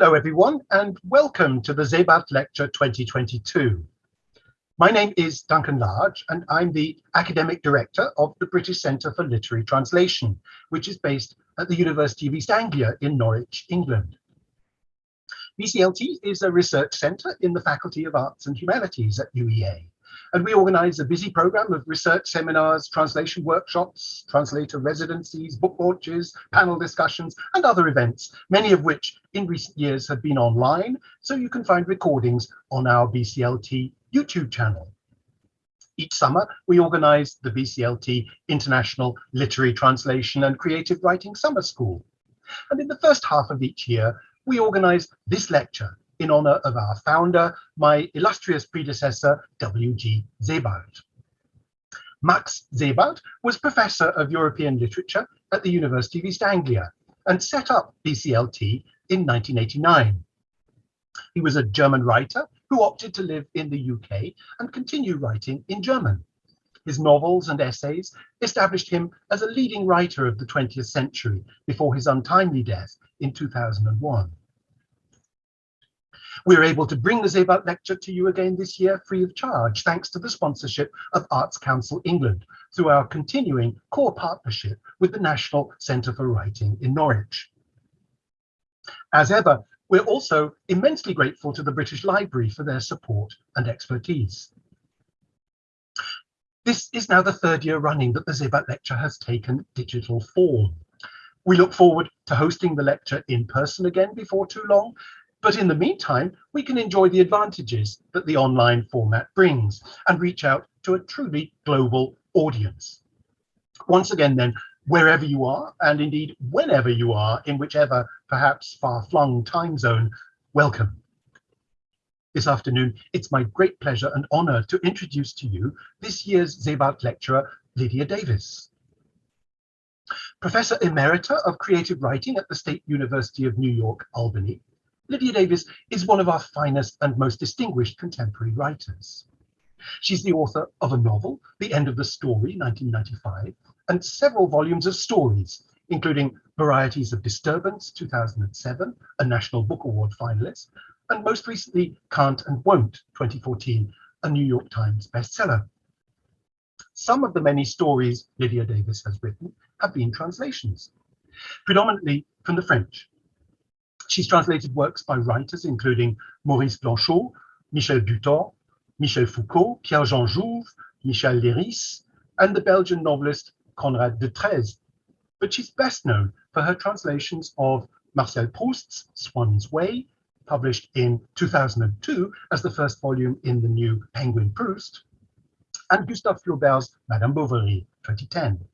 Hello everyone and welcome to the Sebald Lecture 2022. My name is Duncan Large and I'm the Academic Director of the British Centre for Literary Translation, which is based at the University of East Anglia in Norwich, England. BCLT is a research centre in the Faculty of Arts and Humanities at UEA and we organise a busy programme of research seminars, translation workshops, translator residencies, book launches, panel discussions, and other events, many of which in recent years have been online, so you can find recordings on our BCLT YouTube channel. Each summer, we organise the BCLT International Literary Translation and Creative Writing Summer School. And in the first half of each year, we organise this lecture in honor of our founder, my illustrious predecessor, W.G. Sebald. Max Sebald was Professor of European Literature at the University of East Anglia and set up BCLT in 1989. He was a German writer who opted to live in the UK and continue writing in German. His novels and essays established him as a leading writer of the 20th century before his untimely death in 2001. We're able to bring the Sebald Lecture to you again this year free of charge, thanks to the sponsorship of Arts Council England through our continuing core partnership with the National Centre for Writing in Norwich. As ever, we're also immensely grateful to the British Library for their support and expertise. This is now the third year running that the Sebald Lecture has taken digital form. We look forward to hosting the lecture in person again before too long, but in the meantime, we can enjoy the advantages that the online format brings and reach out to a truly global audience. Once again, then, wherever you are, and indeed whenever you are, in whichever perhaps far-flung time zone, welcome. This afternoon, it's my great pleasure and honour to introduce to you this year's Sebald lecturer, Lydia Davis. Professor Emerita of Creative Writing at the State University of New York, Albany, Lydia Davis is one of our finest and most distinguished contemporary writers. She's the author of a novel, The End of the Story, 1995, and several volumes of stories, including Varieties of Disturbance, 2007, a National Book Award finalist, and most recently, Can't and Won't, 2014, a New York Times bestseller. Some of the many stories Lydia Davis has written have been translations, predominantly from the French, She's translated works by writers including Maurice Blanchot, Michel Butor, Michel Foucault, Pierre-Jean Jouve, Michel Leiris, and the Belgian novelist Conrad Detrez. But she's best known for her translations of Marcel Proust's Swann's Way, published in 2002 as the first volume in the new Penguin Proust, and Gustave Flaubert's Madame Bovary, 2010.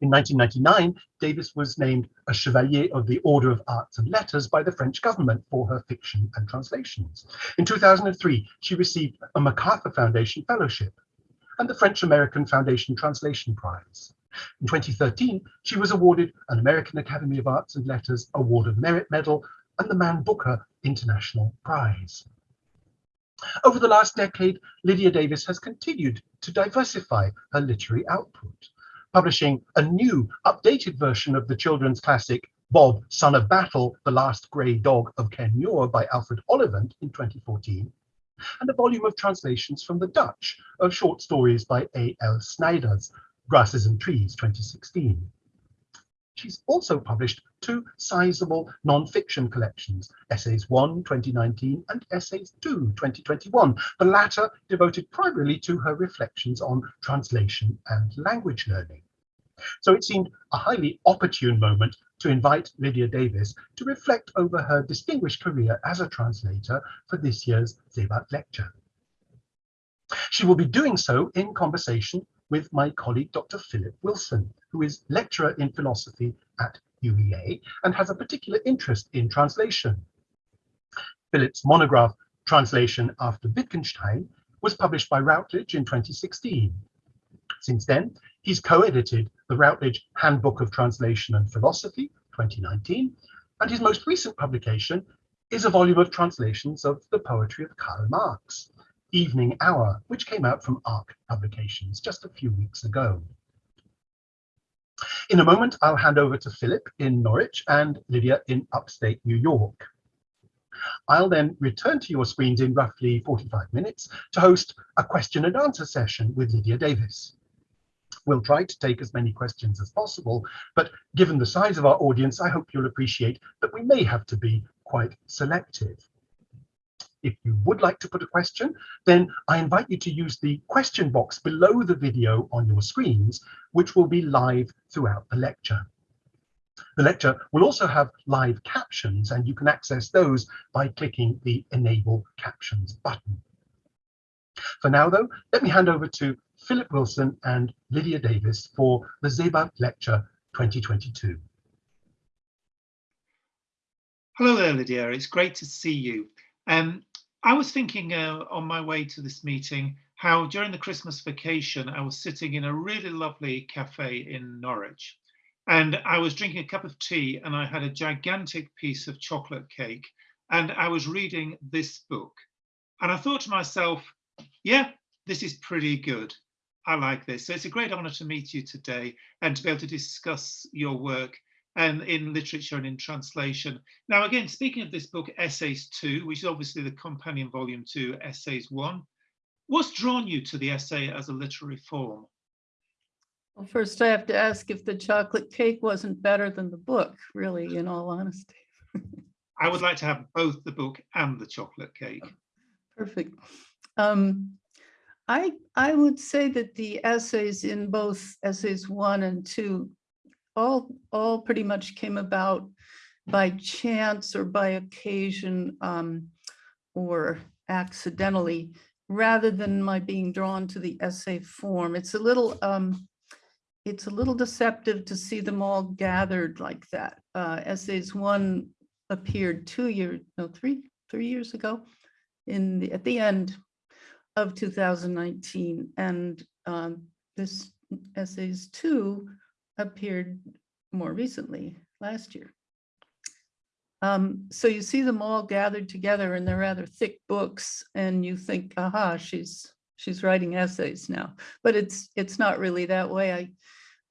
In 1999, Davis was named a Chevalier of the Order of Arts and Letters by the French government for her fiction and translations. In 2003, she received a MacArthur Foundation Fellowship and the French-American Foundation Translation Prize. In 2013, she was awarded an American Academy of Arts and Letters Award of Merit Medal and the Man Booker International Prize. Over the last decade, Lydia Davis has continued to diversify her literary output publishing a new, updated version of the children's classic Bob, Son of Battle, The Last Grey Dog of Kenmuir by Alfred Ollivant in 2014, and a volume of translations from the Dutch of short stories by A.L. Snijders, Grasses and Trees 2016. She's also published two sizable non-fiction collections, Essays 1 2019 and Essays 2 2021, the latter devoted primarily to her reflections on translation and language learning. So it seemed a highly opportune moment to invite Lydia Davis to reflect over her distinguished career as a translator for this year's Sebald lecture. She will be doing so in conversation with my colleague, Dr. Philip Wilson, who is lecturer in philosophy at UEA and has a particular interest in translation. Philip's monograph, Translation After Wittgenstein, was published by Routledge in 2016. Since then, he's co-edited the Routledge Handbook of Translation and Philosophy, 2019, and his most recent publication is a volume of translations of the poetry of Karl Marx, Evening Hour, which came out from ARC Publications just a few weeks ago. In a moment, I'll hand over to Philip in Norwich and Lydia in upstate New York. I'll then return to your screens in roughly 45 minutes to host a question and answer session with Lydia Davis. We'll try to take as many questions as possible, but given the size of our audience, I hope you'll appreciate that we may have to be quite selective. If you would like to put a question, then I invite you to use the question box below the video on your screens, which will be live throughout the lecture. The lecture will also have live captions and you can access those by clicking the Enable Captions button. For now, though, let me hand over to Philip Wilson and Lydia Davis for the Sebald Lecture 2022. Hello there, Lydia. It's great to see you. Um, I was thinking uh, on my way to this meeting how during the Christmas vacation I was sitting in a really lovely cafe in Norwich and I was drinking a cup of tea and I had a gigantic piece of chocolate cake and I was reading this book and I thought to myself, yeah, this is pretty good. I like this. So it's a great honor to meet you today and to be able to discuss your work and in literature and in translation. Now, again, speaking of this book, Essays 2, which is obviously the companion volume to Essays 1, what's drawn you to the essay as a literary form? Well, first I have to ask if the chocolate cake wasn't better than the book, really, in all honesty. I would like to have both the book and the chocolate cake. Perfect. Um, I, I would say that the essays in both essays one and two all, all pretty much came about by chance or by occasion um, or accidentally, rather than my being drawn to the essay form. It's a little, um, it's a little deceptive to see them all gathered like that. Uh, essays one appeared two years, no, three, three years ago in the, at the end of 2019. And um, this essays two appeared more recently last year. Um, so you see them all gathered together and they're rather thick books and you think, aha, she's she's writing essays now, but it's it's not really that way. I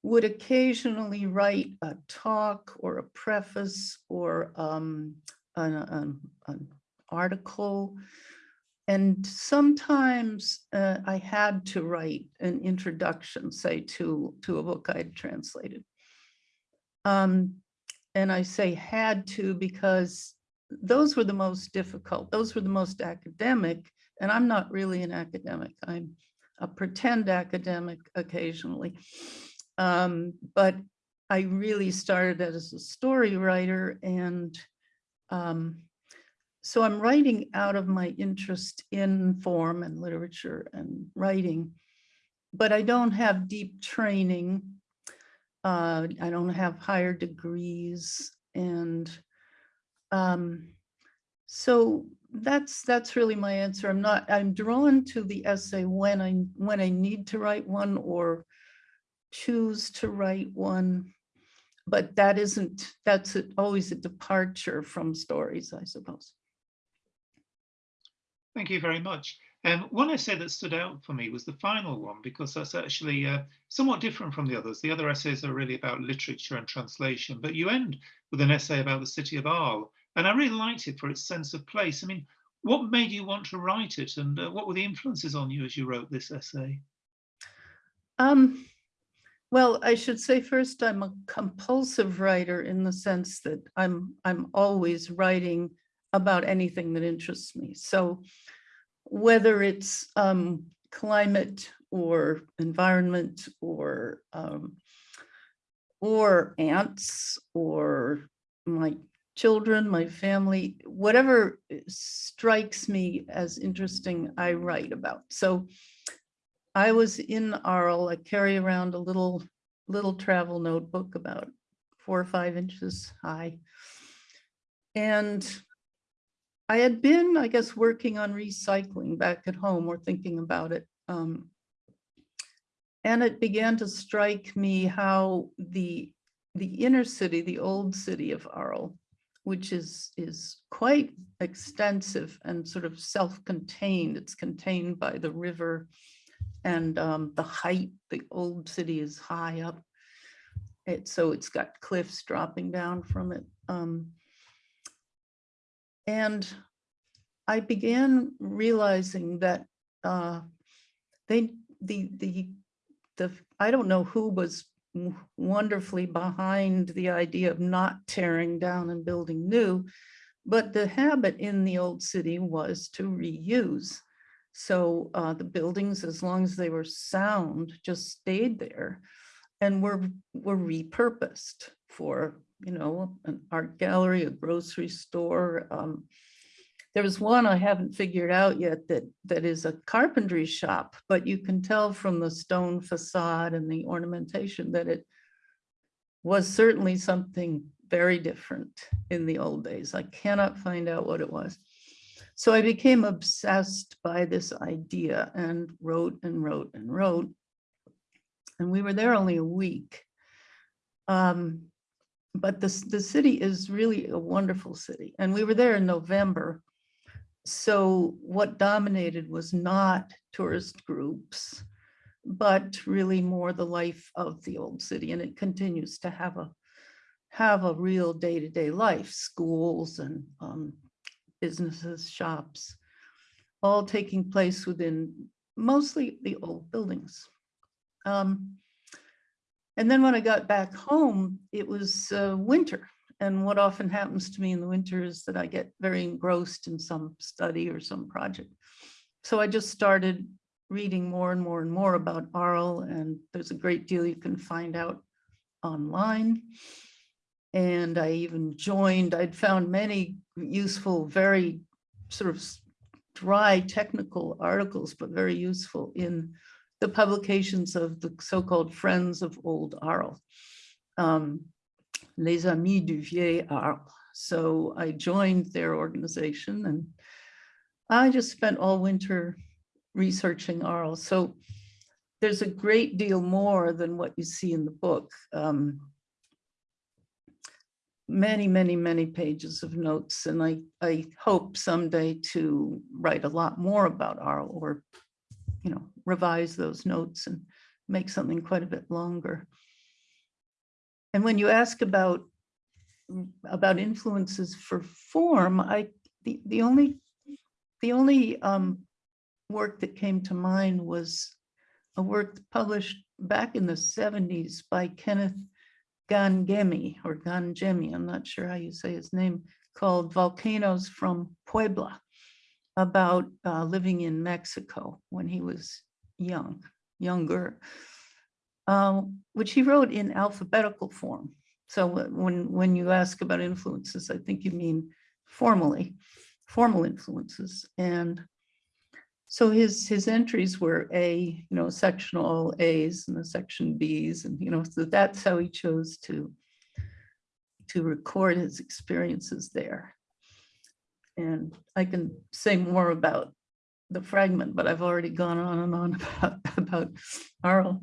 would occasionally write a talk or a preface or um, an, an, an article. And sometimes uh, I had to write an introduction, say, to, to a book I'd translated. Um, and I say had to because those were the most difficult. Those were the most academic. And I'm not really an academic. I'm a pretend academic occasionally. Um, but I really started as a story writer and um, so I'm writing out of my interest in form and literature and writing, but I don't have deep training. Uh, I don't have higher degrees and um, so that's that's really my answer. I'm not I'm drawn to the essay when I when I need to write one or choose to write one, but that isn't, that's always a departure from stories, I suppose. Thank you very much. Um, one essay that stood out for me was the final one because that's actually uh, somewhat different from the others. The other essays are really about literature and translation, but you end with an essay about the city of Arles, and I really liked it for its sense of place. I mean, what made you want to write it, and uh, what were the influences on you as you wrote this essay? Um, well, I should say first, I'm a compulsive writer in the sense that I'm I'm always writing about anything that interests me. So whether it's um, climate or environment or um, or ants or my children, my family, whatever strikes me as interesting, I write about. So I was in Arles. I carry around a little little travel notebook about four or five inches high. And I had been, I guess, working on recycling back at home or thinking about it. Um, and it began to strike me how the the inner city, the old city of Arles, which is is quite extensive and sort of self-contained. It's contained by the river and um, the height, the old city is high up. it, so it's got cliffs dropping down from it. Um, and I began realizing that uh, they, the, the, the, I don't know who was wonderfully behind the idea of not tearing down and building new, but the habit in the old city was to reuse. So uh, the buildings, as long as they were sound, just stayed there and were, were repurposed for, you know, an art gallery, a grocery store. um, There was one I haven't figured out yet that, that is a carpentry shop, but you can tell from the stone facade and the ornamentation that it was certainly something very different in the old days. I cannot find out what it was. So I became obsessed by this idea and wrote and wrote and wrote. And we were there only a week. Um, but the, the city is really a wonderful city. And we were there in November. So what dominated was not tourist groups, but really more the life of the old city. And it continues to have a have a real day-to-day life, schools and um, businesses, shops, all taking place within mostly the old buildings. Um, and then when I got back home, it was uh, winter. And what often happens to me in the winter is that I get very engrossed in some study or some project. So I just started reading more and more and more about Arles, and there's a great deal you can find out online. And I even joined, I'd found many useful, very sort of dry technical articles, but very useful in the publications of the so-called Friends of Old Arles. um, Les Amis du Vieil Arles. So I joined their organization and I just spent all winter researching Arles. So there's a great deal more than what you see in the book. Um, many, many, many pages of notes, and I, I hope someday to write a lot more about Arles or, you know, revise those notes and make something quite a bit longer. And when you ask about, about influences for form, I, the, the only, the only um, work that came to mind was a work published back in the seventies by Kenneth Gangemi or Gangemi, I'm not sure how you say his name, called Volcanoes from Puebla about uh, living in Mexico when he was young, younger, um, which he wrote in alphabetical form. So when, when you ask about influences, I think you mean formally, formal influences. And so his, his entries were A, you know, sectional As and the section Bs, and, you know, so that's how he chose to, to record his experiences there. And I can say more about the fragment, but I've already gone on and on about, about Arles.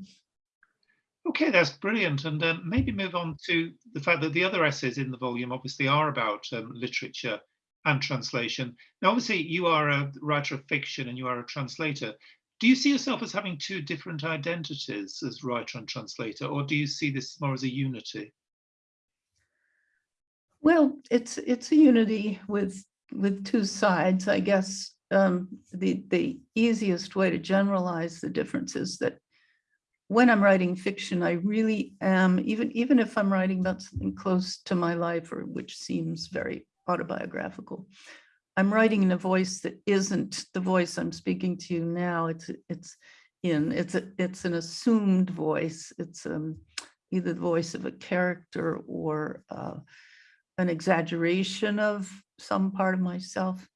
Okay, that's brilliant. And um, maybe move on to the fact that the other essays in the volume obviously are about um, literature and translation. Now, obviously, you are a writer of fiction and you are a translator. Do you see yourself as having two different identities as writer and translator, or do you see this more as a unity? Well, it's, it's a unity with, with two sides, I guess. Um, the, the easiest way to generalize the difference is that when I'm writing fiction, I really am, even, even if I'm writing about something close to my life or which seems very autobiographical, I'm writing in a voice that isn't the voice I'm speaking to you now. It's, it's in, it's, a, it's an assumed voice. It's um, either the voice of a character or uh, an exaggeration of some part of myself.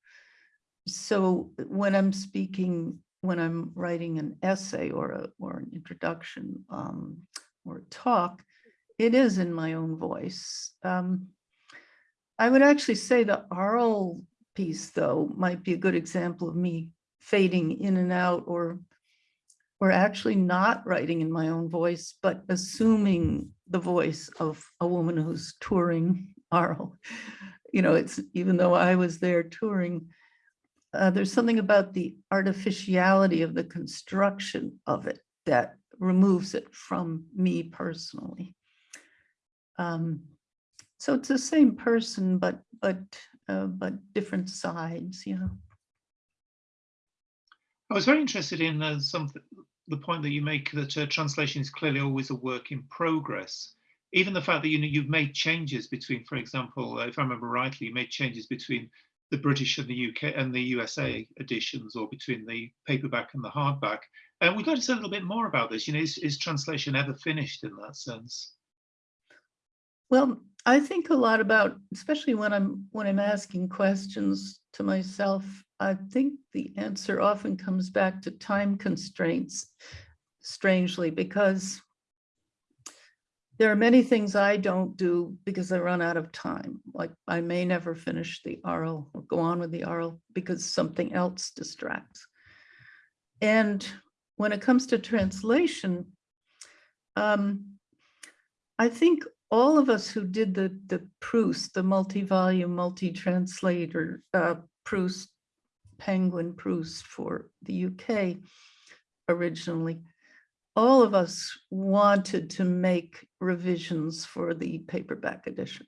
So when I'm speaking, when I'm writing an essay or a, or an introduction um, or a talk, it is in my own voice. Um, I would actually say the Arles piece, though, might be a good example of me fading in and out or or actually not writing in my own voice, but assuming the voice of a woman who's touring Arles. You know, it's even though I was there touring, uh, there's something about the artificiality of the construction of it that removes it from me personally. Um, so it's the same person, but but uh, but different sides, you know. I was very interested in uh, some the point that you make that uh, translation is clearly always a work in progress. Even the fact that you know you've made changes between, for example, uh, if I remember rightly, you made changes between the British and the UK and the USA editions, or between the paperback and the hardback. And we'd like to say a little bit more about this. You know, is, is translation ever finished in that sense? Well, I think a lot about, especially when I'm when I'm asking questions to myself, I think the answer often comes back to time constraints, strangely, because there are many things I don't do because I run out of time. Like I may never finish the Arles or go on with the Arles because something else distracts. And when it comes to translation, um, I think all of us who did the, the Proust, the multi-volume, multi-translator uh, Proust, Penguin Proust for the UK originally, all of us wanted to make revisions for the paperback edition.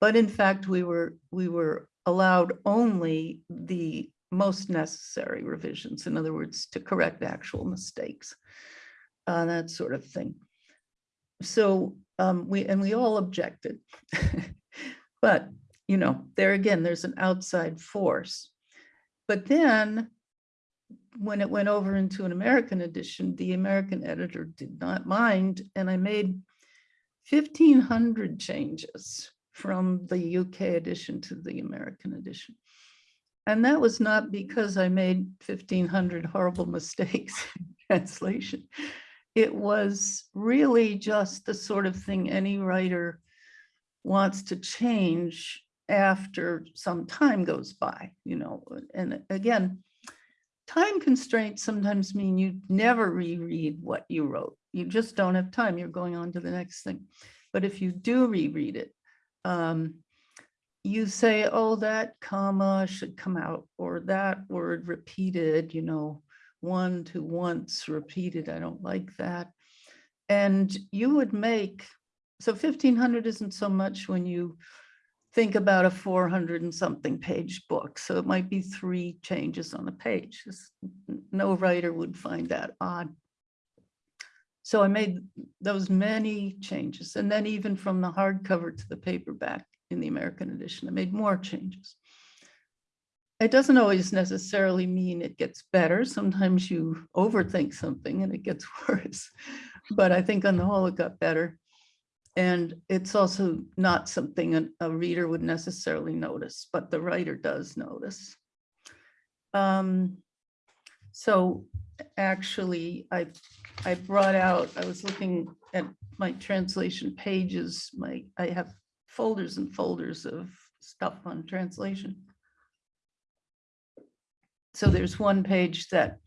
But in fact, we were we were allowed only the most necessary revisions. In other words, to correct actual mistakes, uh, that sort of thing. So um, we and we all objected. but you know, there again, there's an outside force. But then when it went over into an American edition, the American editor did not mind, and I made 1,500 changes from the UK edition to the American edition. And that was not because I made 1,500 horrible mistakes in translation. It was really just the sort of thing any writer wants to change after some time goes by, you know, and again, time constraints sometimes mean you never reread what you wrote. You just don't have time. You're going on to the next thing. But if you do reread it, um, you say, oh, that comma should come out, or that word repeated, you know, one to once repeated. I don't like that. And you would make, so 1500 isn't so much when you think about a 400 and something page book. So it might be three changes on a page. No writer would find that odd. So I made those many changes. And then even from the hardcover to the paperback in the American edition, I made more changes. It doesn't always necessarily mean it gets better. Sometimes you overthink something and it gets worse. But I think on the whole, it got better. And it's also not something a, reader would necessarily notice, but the writer does notice. Um, so actually, I, I brought out, I was looking at my translation pages, my, I have folders and folders of stuff on translation. So there's one page that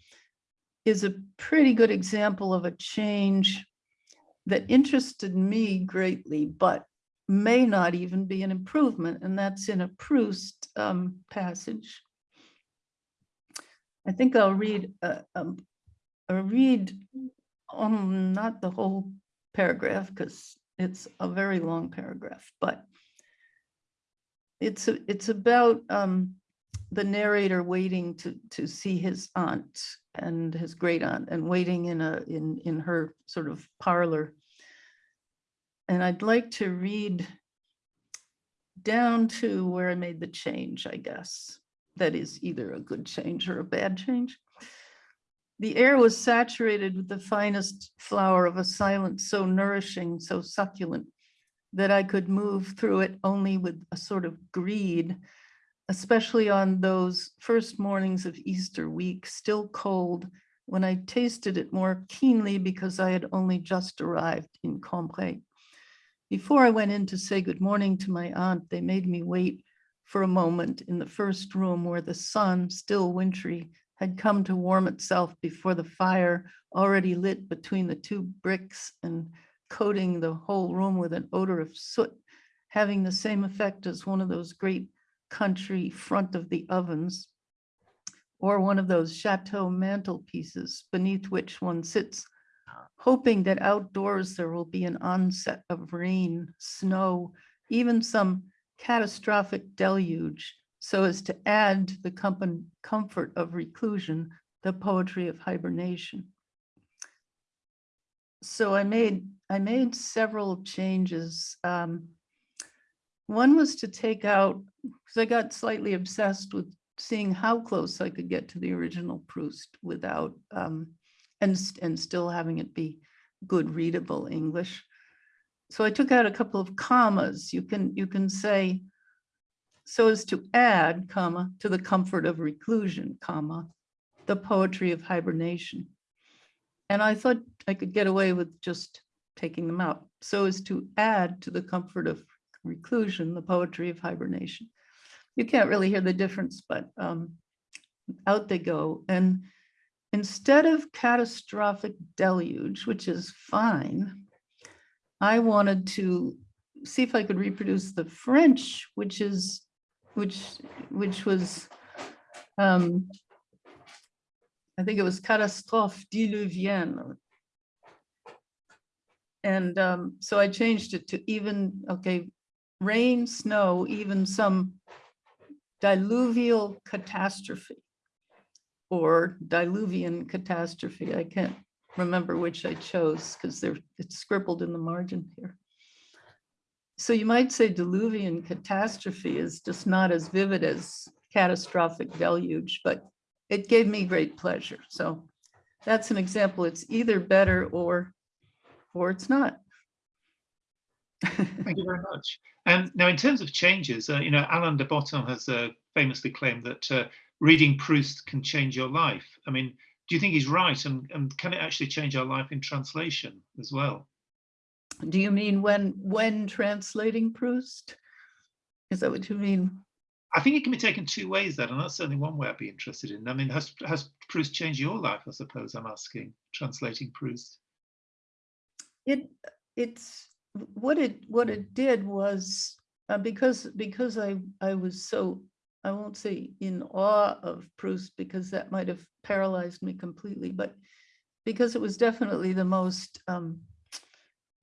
is a pretty good example of a change that interested me greatly, but may not even be an improvement, and that's in a Proust um, passage. I think I'll read, uh, um, read um, not the whole paragraph because it's a very long paragraph, but it's a, it's about um, the narrator waiting to to see his aunt and his great aunt and waiting in a in in her sort of parlor and I'd like to read down to where I made the change, I guess. That is either a good change or a bad change. The air was saturated with the finest flower of a silence so nourishing, so succulent, that I could move through it only with a sort of greed, especially on those first mornings of Easter week, still cold, when I tasted it more keenly because I had only just arrived in Combray. Before I went in to say good morning to my aunt, they made me wait for a moment in the first room where the sun, still wintry, had come to warm itself before the fire already lit between the two bricks and coating the whole room with an odor of soot, having the same effect as one of those great country front of the ovens, or one of those chateau mantelpieces beneath which one sits hoping that outdoors there will be an onset of rain, snow, even some catastrophic deluge, so as to add to the comfort of reclusion, the poetry of hibernation. So I made, I made several changes. Um, One was to take out, because I got slightly obsessed with seeing how close I could get to the original Proust without, um, and, and still having it be good readable English. So I took out a couple of commas. You can, you can say, so as to add, comma, to the comfort of reclusion, comma, the poetry of hibernation. And I thought I could get away with just taking them out. So as to add to the comfort of reclusion, the poetry of hibernation. You can't really hear the difference, but um, out they go. And instead of catastrophic deluge, which is fine, I wanted to see if I could reproduce the French, which is, which, which was, um, I think it was catastrophe diluvienne. And um, so I changed it to even, okay, rain, snow, even some diluvial catastrophe or diluvian catastrophe. I can't remember which I chose because they're, it's scribbled in the margin here. So you might say diluvian catastrophe is just not as vivid as catastrophic deluge, but it gave me great pleasure. So that's an example. It's either better or, or it's not. Thank you very much. And now, in terms of changes, uh, you know, Alain de Botton has uh, famously claimed that uh, reading Proust can change your life. I mean, do you think he's right? And, and can it actually change our life in translation as well? Do you mean when, when translating Proust? Is that what you mean? I think it can be taken two ways, that, and that's certainly one way I'd be interested in. I mean, has, has Proust changed your life? I suppose I'm asking, translating Proust. It, it's, what it, what it did was, uh, because, because I, I was so, I won't say in awe of Proust, because that might have paralyzed me completely, but because it was definitely the most um,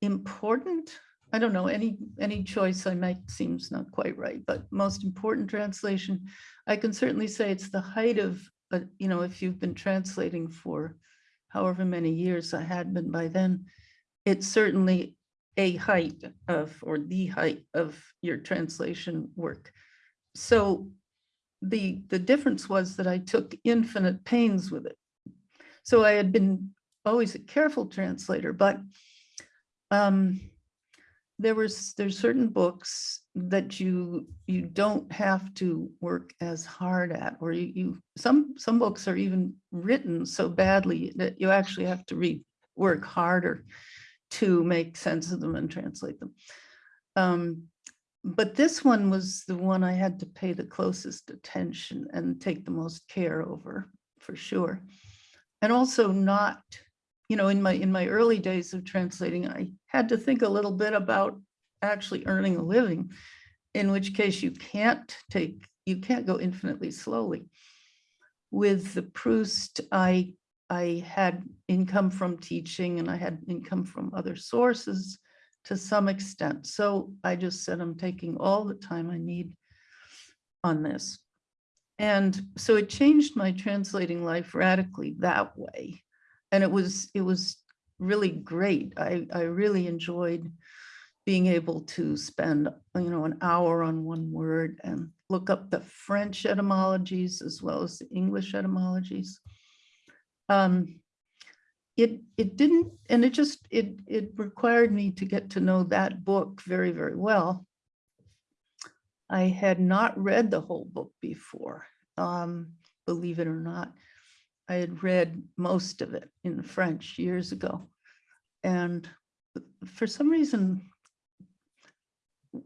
important, I don't know, any, any choice I make seems not quite right, but most important translation, I can certainly say it's the height of, uh, you know, if you've been translating for however many years I had been by then, it's certainly a height of, or the height of your translation work. So the, the difference was that I took infinite pains with it. So I had been always a careful translator, but um, there was, there's certain books that you, you don't have to work as hard at, or you, you, some, some books are even written so badly that you actually have to read, work harder to make sense of them and translate them. Um, but this one was the one I had to pay the closest attention and take the most care over, for sure. And also not, you know, in my in my early days of translating, I had to think a little bit about actually earning a living, in which case you can't take, you can't go infinitely slowly. With the Proust, I I had income from teaching and I had income from other sources to some extent. So I just said, I'm taking all the time I need on this. And so it changed my translating life radically that way. And it was, it was really great. I, I really enjoyed being able to spend, you know, an hour on one word and look up the French etymologies as well as the English etymologies. Um, it it didn't and it just it it required me to get to know that book very very well. I had not read the whole book before um believe it or not. I had read most of it in french years ago. And for some reason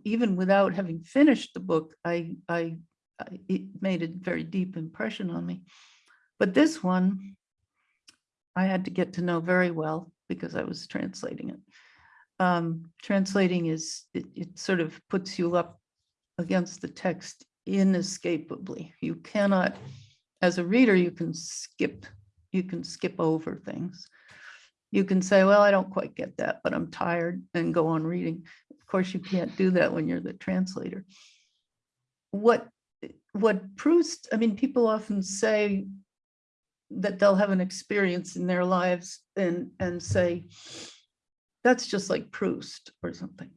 even without having finished the book i i, I it made a very deep impression on me. But this one I had to get to know very well because I was translating it. Um, translating is, it, it sort of puts you up against the text inescapably. You cannot, as a reader, you can skip, you can skip over things. you can say, well, I don't quite get that, but I'm tired and go on reading. Of course, you can't do that when you're the translator. What, what Proust, I mean, people often say that they'll have an experience in their lives and, and say, that's just like Proust or something.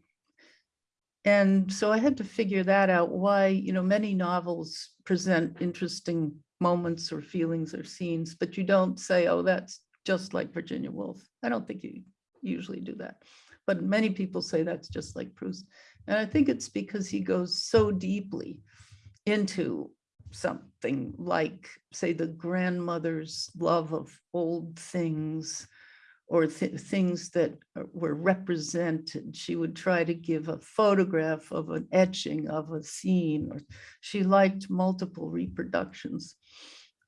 And so I had to figure that out, why, you know, many novels present interesting moments or feelings or scenes, but you don't say, oh, that's just like Virginia Woolf. I don't think you usually do that. But many people say that's just like Proust. And I think it's because he goes so deeply into something like, say, the grandmother's love of old things or th things that were represented. She would try to give a photograph of an etching of a scene, or she liked multiple reproductions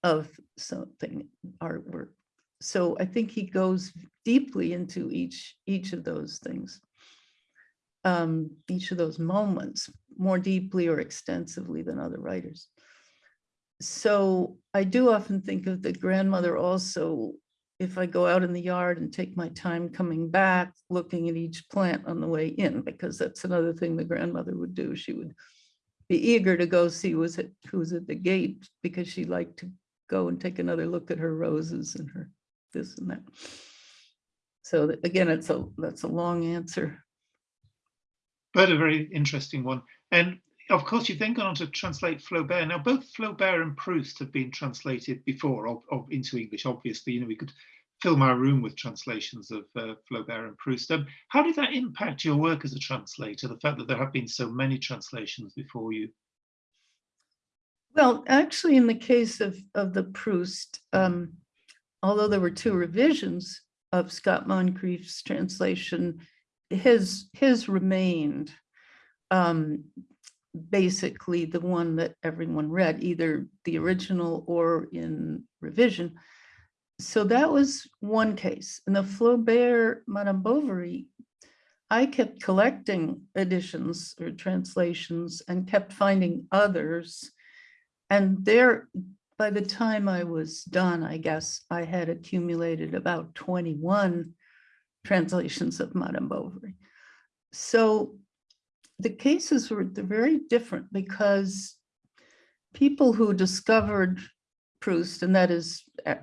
of something artwork. So I think he goes deeply into each each of those things, um, each of those moments, more deeply or extensively than other writers. So I do often think of the grandmother also if I go out in the yard and take my time coming back, looking at each plant on the way in, because that's another thing the grandmother would do. She would be eager to go see was it who was at the gate because she liked to go and take another look at her roses and her this and that. So again, it's a that's a long answer. But a very interesting one. And of course, you've then gone on to translate Flaubert. Now, both Flaubert and Proust have been translated before of, into English. Obviously, you know, we could fill my room with translations of uh, Flaubert and Proust. Um, how did that impact your work as a translator? The fact that there have been so many translations before you. Well, actually, in the case of of the Proust, um, although there were two revisions of Scott Moncrieff's translation, his his remained um, basically the one that everyone read, either the original or in revision. So that was one case. In the Flaubert Madame Bovary, I kept collecting editions or translations and kept finding others. And there, by the time I was done, I guess I had accumulated about 21 translations of Madame Bovary. So the cases were they're very different because people who discovered Proust, and that is, eh,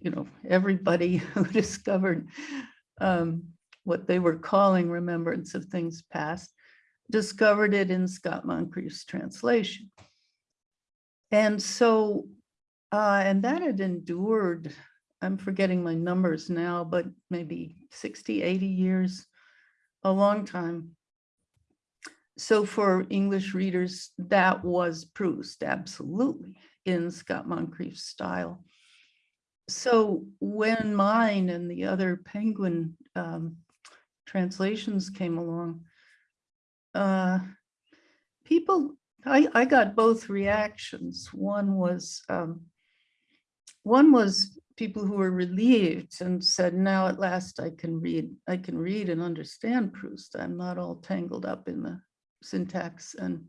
you know, everybody who discovered um, what they were calling remembrance of things past, discovered it in Scott Moncrieff's translation. And so, uh, and that had endured, I'm forgetting my numbers now, but maybe 60, 80 years, a long time. So for English readers, that was Proust, absolutely, in Scott Moncrieff's style. So when mine and the other Penguin um, translations came along, uh, people, I, I got both reactions. One was, um, one was people who were relieved and said, now at last I can read, I can read and understand Proust. I'm not all tangled up in the syntax and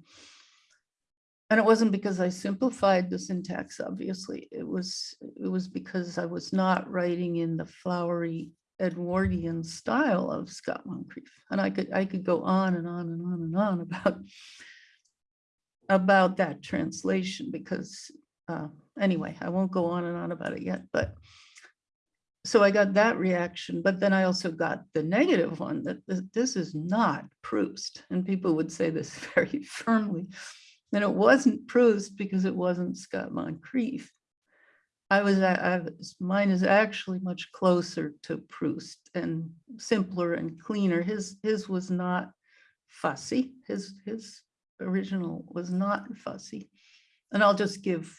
and it wasn't because I simplified the syntax, obviously. It was it was because I was not writing in the flowery Edwardian style of Scott Moncrieff. And I could I could go on and on and on and on about about that translation because uh, anyway, I won't go on and on about it yet, but so I got that reaction, but then I also got the negative one that th- this is not Proust. And people would say this very firmly. And it wasn't Proust because it wasn't Scott Moncrieff. I was, I was- mine is actually much closer to Proust and simpler and cleaner. His, his was not fussy. His, his original was not fussy. And I'll just give,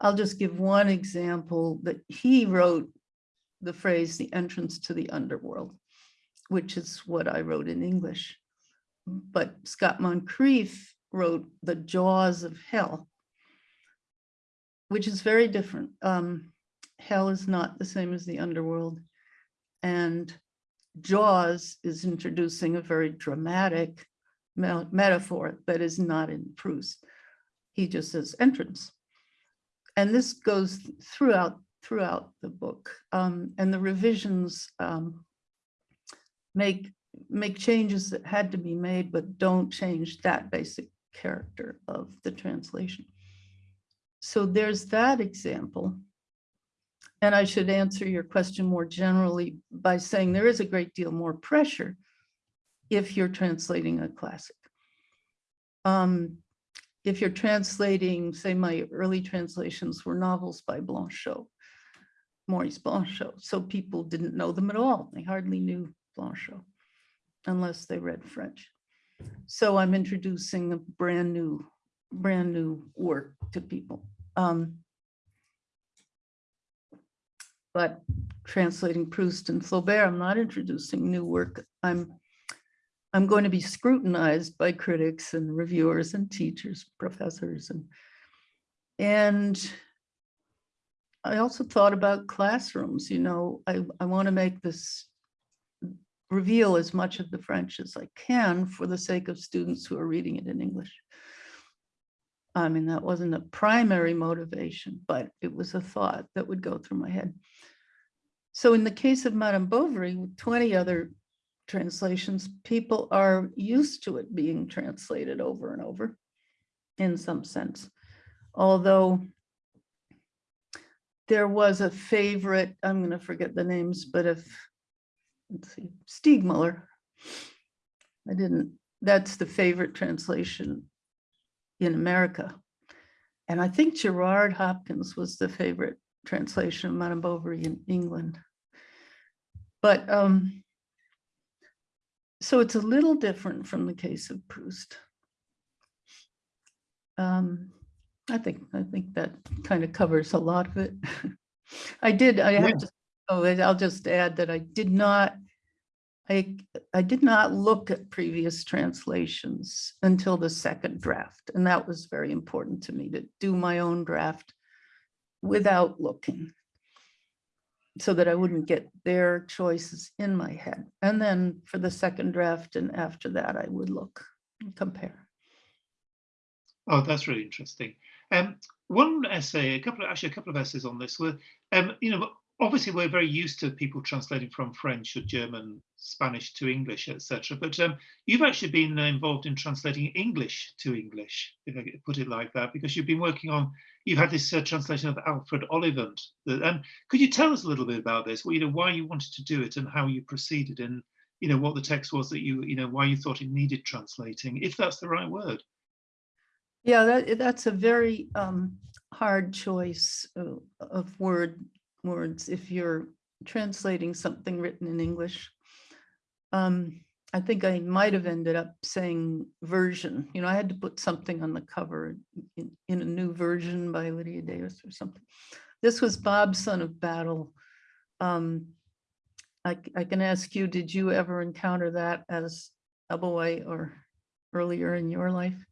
I'll just give one example that he wrote the phrase, the entrance to the underworld, which is what I wrote in English. But Scott Moncrieff wrote the jaws of hell, which is very different. Um, hell is not the same as the underworld. And Jaws is introducing a very dramatic metaphor that is not in Proust. He just says entrance. And this goes throughout throughout the book. Um, and the revisions um, make make changes that had to be made, but don't change that basic character of the translation. So there's that example. And I should answer your question more generally by saying there is a great deal more pressure if you're translating a classic. Um, if you're translating, say my early translations were novels by Blanchot, Maurice Blanchot, so people didn't know them at all. They hardly knew Blanchot unless they read French. So I'm introducing a brand new, brand new work to people. Um, but translating Proust and Flaubert, I'm not introducing new work. I'm I'm going to be scrutinized by critics and reviewers and teachers, professors, and and I also thought about classrooms. You know, I I want to make this reveal as much of the French as I can for the sake of students who are reading it in English. I mean, that wasn't a primary motivation, but it was a thought that would go through my head. So in the case of Madame Bovary, with 20 other translations, people are used to it being translated over and over in some sense. Although there was a favorite, I'm going to forget the names, but if let's see, Steegmuller. I didn't, that's the favorite translation in America. And I think Gerard Hopkins was the favorite translation of Madame Bovary in England. But um, so it's a little different from the case of Proust. Um, I think I think that kind of covers a lot of it. I did, I have yeah. to. Oh, I'll just add that I did not, I, I did not look at previous translations until the second draft. And that was very important to me to do my own draft without looking so that I wouldn't get their choices in my head. And then for the second draft and after that, I would look and compare. Oh, that's really interesting. Um, one essay, a couple of actually a couple of essays on this were, um, you know, obviously we're very used to people translating from French or German, Spanish to English, etc. But um, you've actually been uh, involved in translating English to English, if I put it like that, because you've been working on, you've had this uh, translation of Alfred Ollivant. that- Um, could you tell us a little bit about this? Well, you know, why you wanted to do it and how you proceeded, and you know what the text was that you, you know, why you thought it needed translating, if that's the right word. Yeah, that, that's a very um, hard choice uh, of word words if you're translating something written in English. Um, I think I might have ended up saying version. You know, I had to put something on the cover in, in a new version by Lydia Davis or something. This was Bob's Son of Battle. Um, I, I can ask you, did you ever encounter that as a boy or earlier in your life?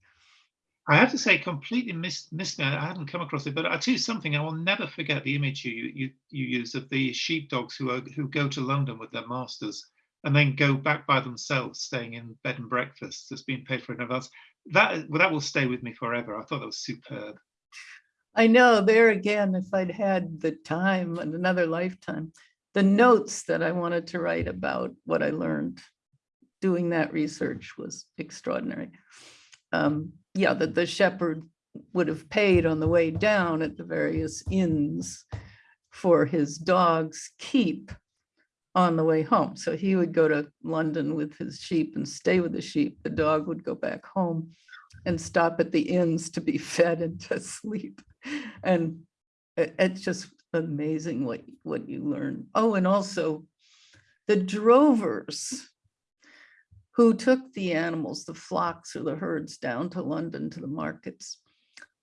I have to say, completely missed, missed me. I hadn't come across it, but I tell you something. I will never forget the image you you you use of the sheepdogs who are who go to London with their masters and then go back by themselves, staying in bed and breakfast that's been paid for in advance. That that will stay with me forever. I thought that was superb. I know there again, if I'd had the time and another lifetime, the notes that I wanted to write about what I learned doing that research was extraordinary. Um, yeah, that the shepherd would have paid on the way down at the various inns for his dog's keep on the way home. So he would go to London with his sheep and stay with the sheep. The dog would go back home and stop at the inns to be fed and to sleep. And it- it's just amazing what, what you learn. Oh, and also the drovers who took the animals, the flocks or the herds down to London to the markets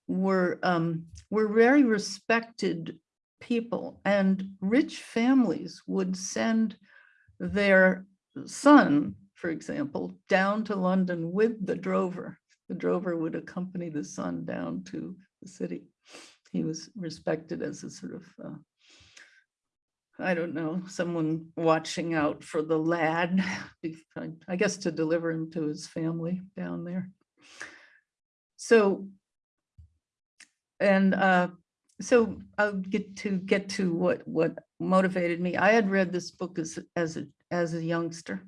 were, um, were very respected people and rich families would send their son, for example, down to London with the drover. The drover would accompany the son down to the city. He was respected as a sort of, uh, I don't know, someone watching out for the lad, I- guess to deliver him to his family down there. So, and uh, so I'll get to get to what what motivated me. I had read this book as as a as a youngster,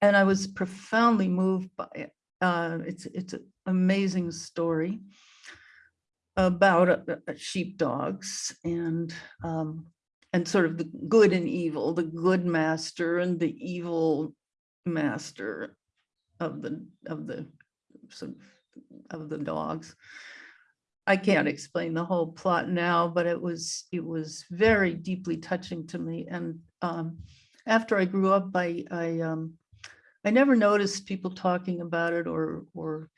and I was profoundly moved by it. Uh, it's it's an amazing story about uh, sheepdogs and um, and sort of the good and evil, the good master and the evil master of the of the sort of, of the dogs. I can't explain the whole plot now, but it was it was very deeply touching to me. And um, after I grew up, I I um, I never noticed people talking about it or or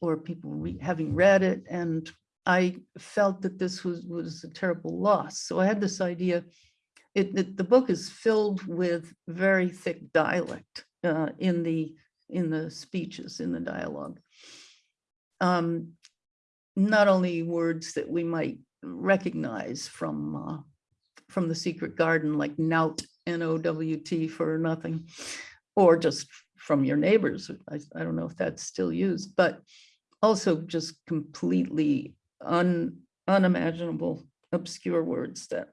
or people re having read it, and I felt that this was was a terrible loss. So I had this idea. It, it the book is filled with very thick dialect uh, in the in the speeches in the dialogue. Um, not only words that we might recognize from uh, from the secret garden, like nowt, N-O-W-T for nothing, or just from your neighbors. I, I don't know if that's still used, but also just completely un, unimaginable, obscure words that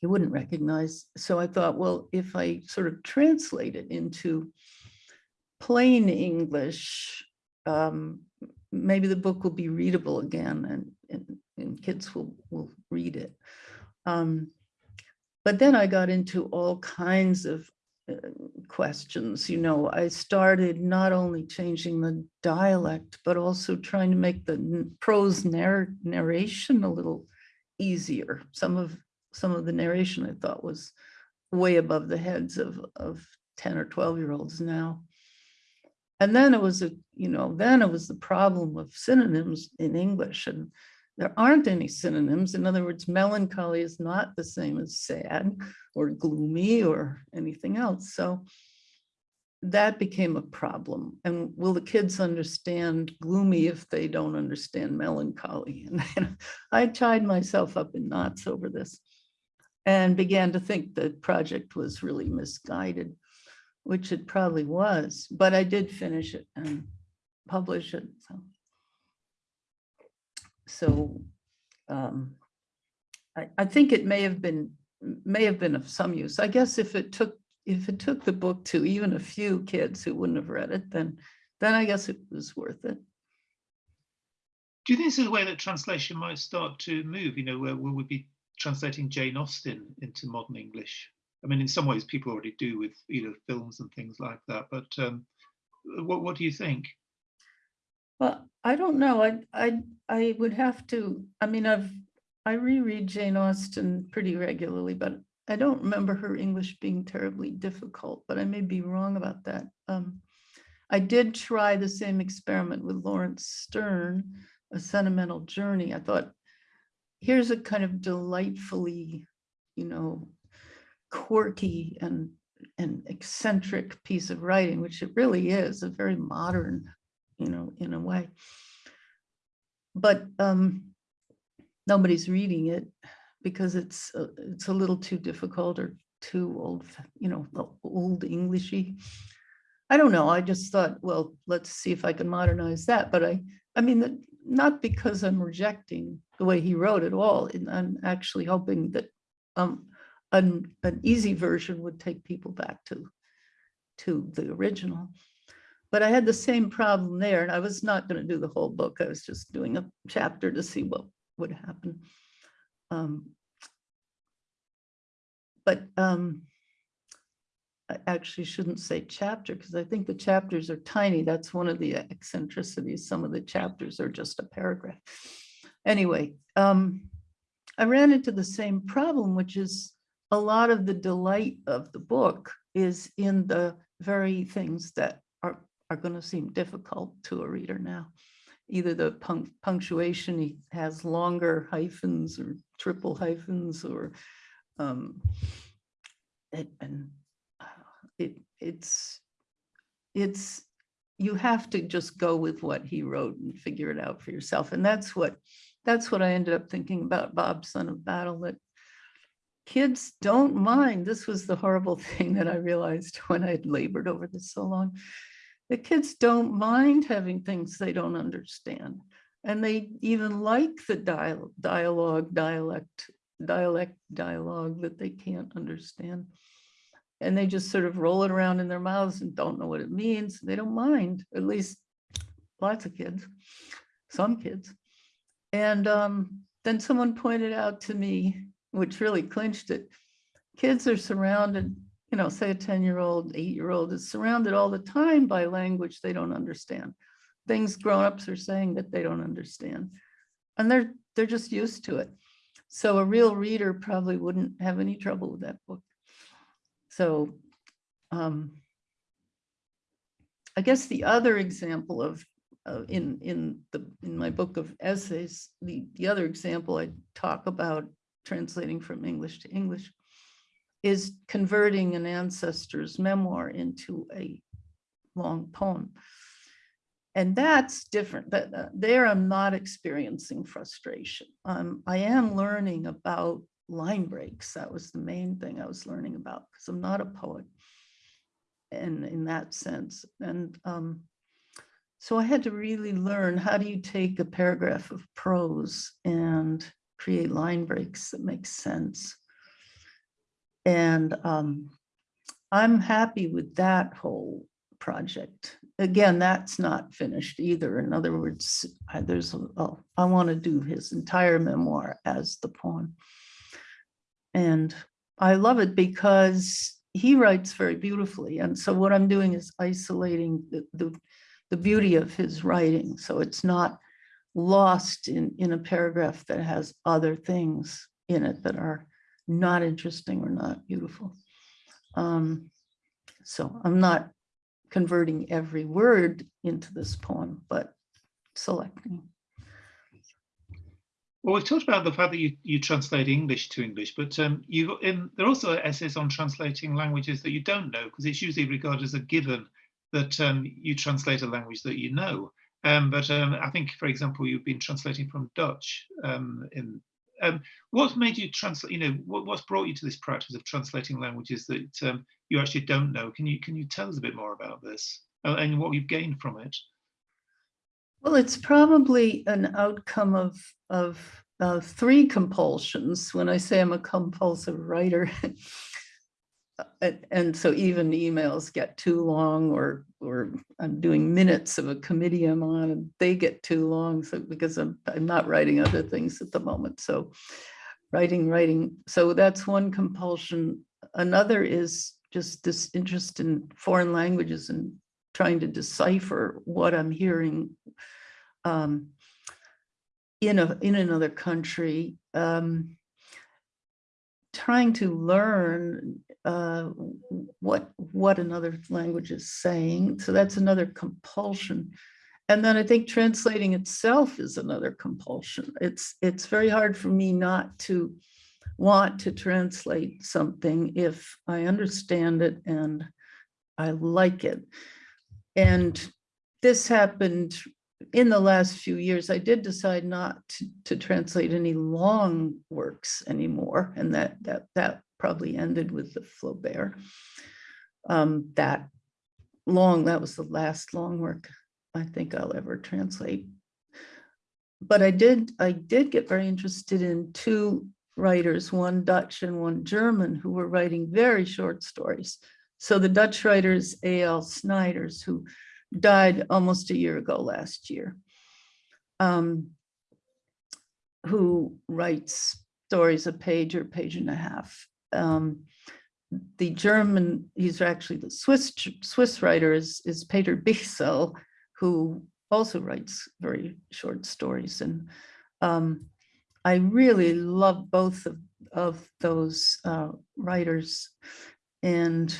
you wouldn't recognize. So I thought, well, if I sort of translate it into plain English, um, maybe the book will be readable again and, and, and kids will, will read it. Um, but then I got into all kinds of Uh, questions. You know, I started not only changing the dialect, but also trying to make the prose narr narration a little easier. Some of some of the narration I thought was way above the heads of, of 10 or 12 year olds now. And then it was a, you know, then it was the problem of synonyms in English and there aren't any synonyms. In other words, melancholy is not the same as sad or gloomy or anything else. So that became a problem. And will the kids understand gloomy if they don't understand melancholy? And I tied myself up in knots over this and began to think the project was really misguided which it probably was, but I did finish it and publish it. So, so um, I, I think it may have been may have been of some use. I guess if it took if it took the book to even a few kids who wouldn't have read it, then then I guess it was worth it. Do you think this is a way that translation might start to move? You know, where we be translating Jane Austen into modern English? I mean, in some ways, people already do with you know films and things like that. But um, what what do you think? Well, I don't know. I I I would have to. I mean, I've I reread Jane Austen pretty regularly, but I don't remember her English being terribly difficult. But I may be wrong about that. Um, I did try the same experiment with Laurence Sterne, A Sentimental Journey. I thought, here's a kind of delightfully, you know, quirky and and eccentric piece of writing, which it really is, a very modern, you know, in a way. But um, nobody's reading it because it's uh, it's a little too difficult or too old, you know, old Englishy. I don't know. I just thought, well, let's see if I can modernize that. But I, I mean, not because I'm rejecting the way he wrote it all. And I'm actually hoping that um, an, an easy version would take people back to, to the original. But I had the same problem there and I was not going to do the whole book. I was just doing a chapter to see what would happen. Um, but um, I actually shouldn't say chapter because I think the chapters are tiny. That's one of the eccentricities. Some of the chapters are just a paragraph. Anyway, um, I ran into the same problem, which is a lot of the delight of the book is in the very things that are, going to seem difficult to a reader now. Either the punct punctuation has longer hyphens or triple hyphens or um, it, and uh, it, it's it's you have to just go with what he wrote and figure it out for yourself. And that's what that's what I ended up thinking about Bob Son of Battle, that kids don't mind. This was the horrible thing that I realized when I had labored over this so long. The kids don't mind having things they don't understand. And they even like the dial dialogue, dialect, dialect, dialogue that they can't understand. And they just sort of roll it around in their mouths and don't know what it means. They don't mind, at least lots of kids, some kids. And um, then someone pointed out to me, which really clinched it, kids are surrounded, you know, say a 10-year-old, eight-year-old is surrounded all the time by language they don't understand. Things grown-ups are saying that they don't understand. And they're they're just used to it. So a real reader probably wouldn't have any trouble with that book. So um, I guess the other example of uh, in in the in my book of essays, the the other example I talk about translating from English to English is converting an ancestor's memoir into a long poem. And that's different. That uh, there I'm not experiencing frustration. Um, I am learning about line breaks. That was the main thing I was learning about because I'm not a poet. And in that sense. And um, so I had to really learn how do you take a paragraph of prose and create line breaks that make sense. And um, I'm happy with that whole project. Again, that's not finished either. In other words, I, there's, a, I want to do his entire memoir as the poem. And I love it because he writes very beautifully. And so what I'm doing is isolating the, the, the beauty of his writing. So it's not lost in, in a paragraph that has other things in it that are not interesting or not beautiful. Um, so I'm not converting every word into this poem, but selecting. Well, we've talked about the fact that you, you translate English to English, but um, you've in, there are also essays on translating languages that you don't know, because it's usually regarded as a given that um, you translate a language that you know. Um, but um, I think, for example, you've been translating from Dutch. Um, in um, what made you translate? You know, what, what's brought you to this practice of translating languages that um, you actually don't know? Can you can you tell us a bit more about this uh, and what you've gained from it? Well, it's probably an outcome of of uh, three compulsions. When I say I'm a compulsive writer, and, and so even emails get too long or or I'm doing minutes of a committee I'm on and they get too long so because I'm, I'm not writing other things at the moment so writing writing so that's one compulsion. Another is just this interest in foreign languages and trying to decipher what I'm hearing um, in a in another country um, trying to learn uh, what what another language is saying. So that's another compulsion. And then I think translating itself is another compulsion. It's it's very hard for me not to want to translate something if I understand it and I like it. And this happened in the last few years, I did decide not to, to translate any long works anymore, and that that that probably ended with the Flaubert. Um, that long, that was the last long work I think I'll ever translate. But I did I did get very interested in two writers, one Dutch and one German, who were writing very short stories. So the Dutch writers A.L. Snijders, who died almost a year ago last year, um, who writes stories a page or page and a half. Um, the German, he's actually the Swiss Swiss writer is, is Peter Bichsel, who also writes very short stories. And um, I really love both of, of those uh, writers. And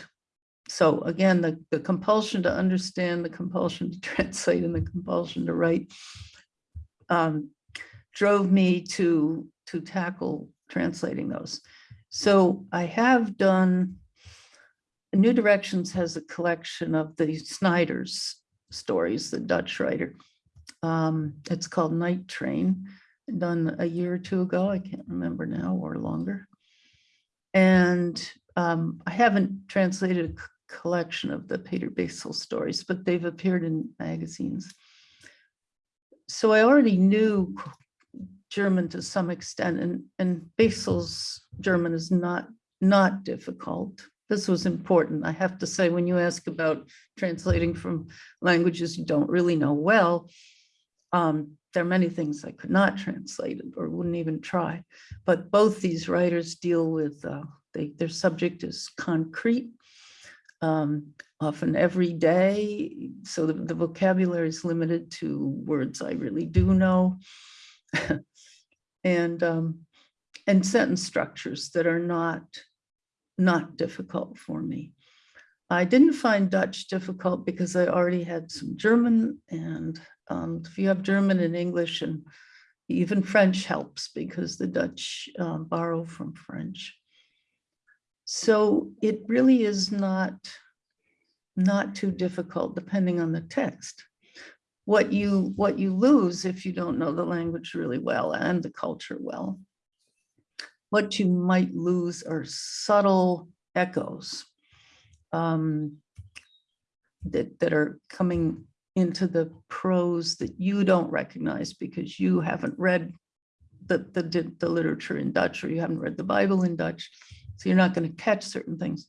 so again, the, the compulsion to understand, the compulsion to translate, and the compulsion to write um, drove me to, to tackle translating those. So I have done, New Directions has a collection of the Snijders stories, the Dutch writer. Um, it's called Night Train, done a year or two ago, I can't remember now, or longer. And um, I haven't translated collection of the Peter Bichsel stories, but they've appeared in magazines. so I already knew German to some extent and, and Bichsel's German is not, not difficult. This was important. I have to say, when you ask about translating from languages you don't really know well, um, there are many things I could not translate or wouldn't even try. But both these writers deal with, uh, they, their subject is concrete, um, often every day. So the, the vocabulary is limited to words I really do know. and, um, and sentence structures that are not, not difficult for me. I didn't find Dutch difficult because I already had some German and um, if you have German and English and even French helps because the Dutch um, borrow from French. So it really is not, not too difficult depending on the text. What you, what you lose if you don't know the language really well and the culture well, what you might lose are subtle echoes um, that, that are coming into the prose that you don't recognize because you haven't read the, the, the literature in Dutch or you haven't read the Bible in Dutch. So you're not going to catch certain things.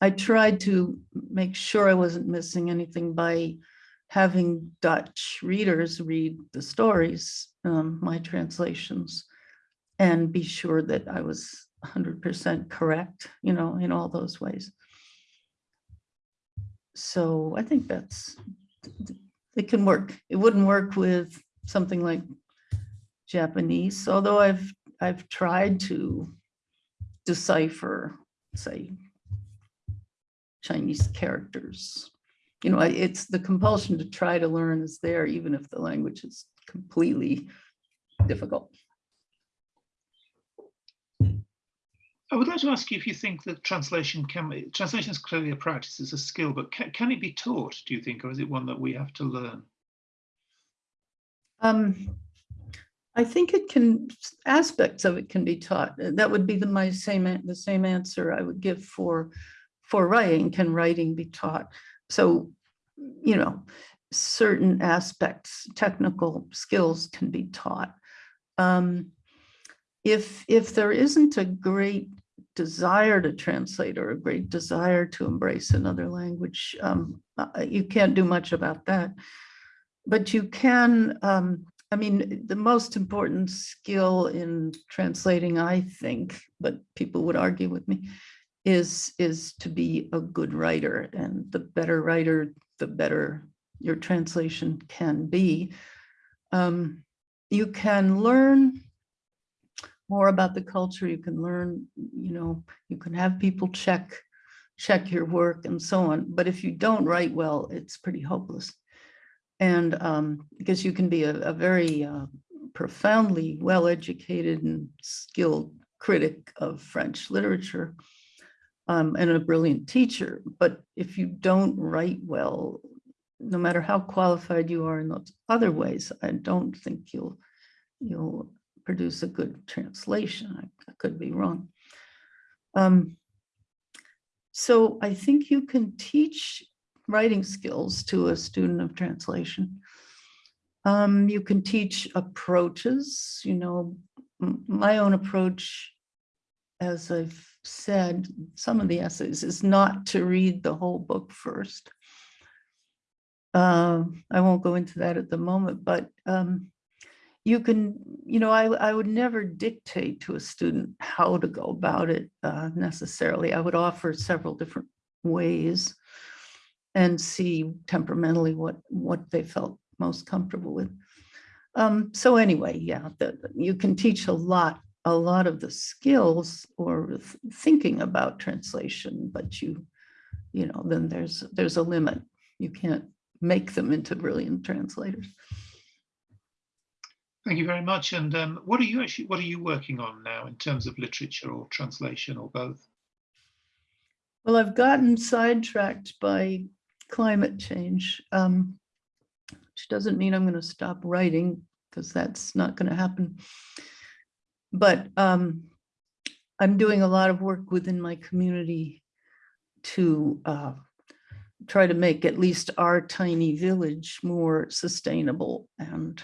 I tried to make sure I wasn't missing anything by having Dutch readers read the stories, um, my translations, and be sure that I was 100% correct, you know, in all those ways. So I think that's, it can work. It wouldn't work with something like Japanese, although I've, I've tried to decipher, say, Chinese characters. You know, it's the compulsion to try to learn is there, even if the language is completely difficult. I would like to ask you if you think that translation can translation is clearly a practice, it's a skill, but can, can it be taught, do you think, or is it one that we have to learn? Um, I think it can, aspects of it can be taught. That would be the my same, the same answer I would give for, for writing. Can writing be taught? So, you know, certain aspects, technical skills can be taught. Um, if if there isn't a great desire to translate or a great desire to embrace another language, um, uh, you can't do much about that. But you can, um, I mean, the most important skill in translating, I think, but people would argue with me, is, is to be a good writer. And the better writer, the better your translation can be. Um, you can learn more about the culture. You can learn, you know, you can have people check, check your work and so on. But if you don't write well, it's pretty hopeless. And um, because you can be a, a very uh, profoundly well-educated and skilled critic of French literature um, and a brilliant teacher. But if you don't write well, no matter how qualified you are in those other ways, I don't think you'll you'll produce a good translation. I, I could be wrong. Um, so I think you can teach writing skills to a student of translation. Um, you can teach approaches, you know, my own approach, as I've said, some of the essays is not to read the whole book first. Uh, I won't go into that at the moment, but um, you can, you know, I, I would never dictate to a student how to go about it uh, necessarily. I would offer several different ways and see temperamentally what, what they felt most comfortable with. Um, so anyway, yeah, the, you can teach a lot, a lot of the skills or thinking about translation, but you, you know, then there's, there's a limit. You can't make them into brilliant translators. Thank you very much. And um, what are you actually, what are you working on now in terms of literature or translation or both? Well, I've gotten sidetracked by climate change, um, which doesn't mean I'm going to stop writing because that's not going to happen. But um, I'm doing a lot of work within my community to uh, try to make at least our tiny village more sustainable and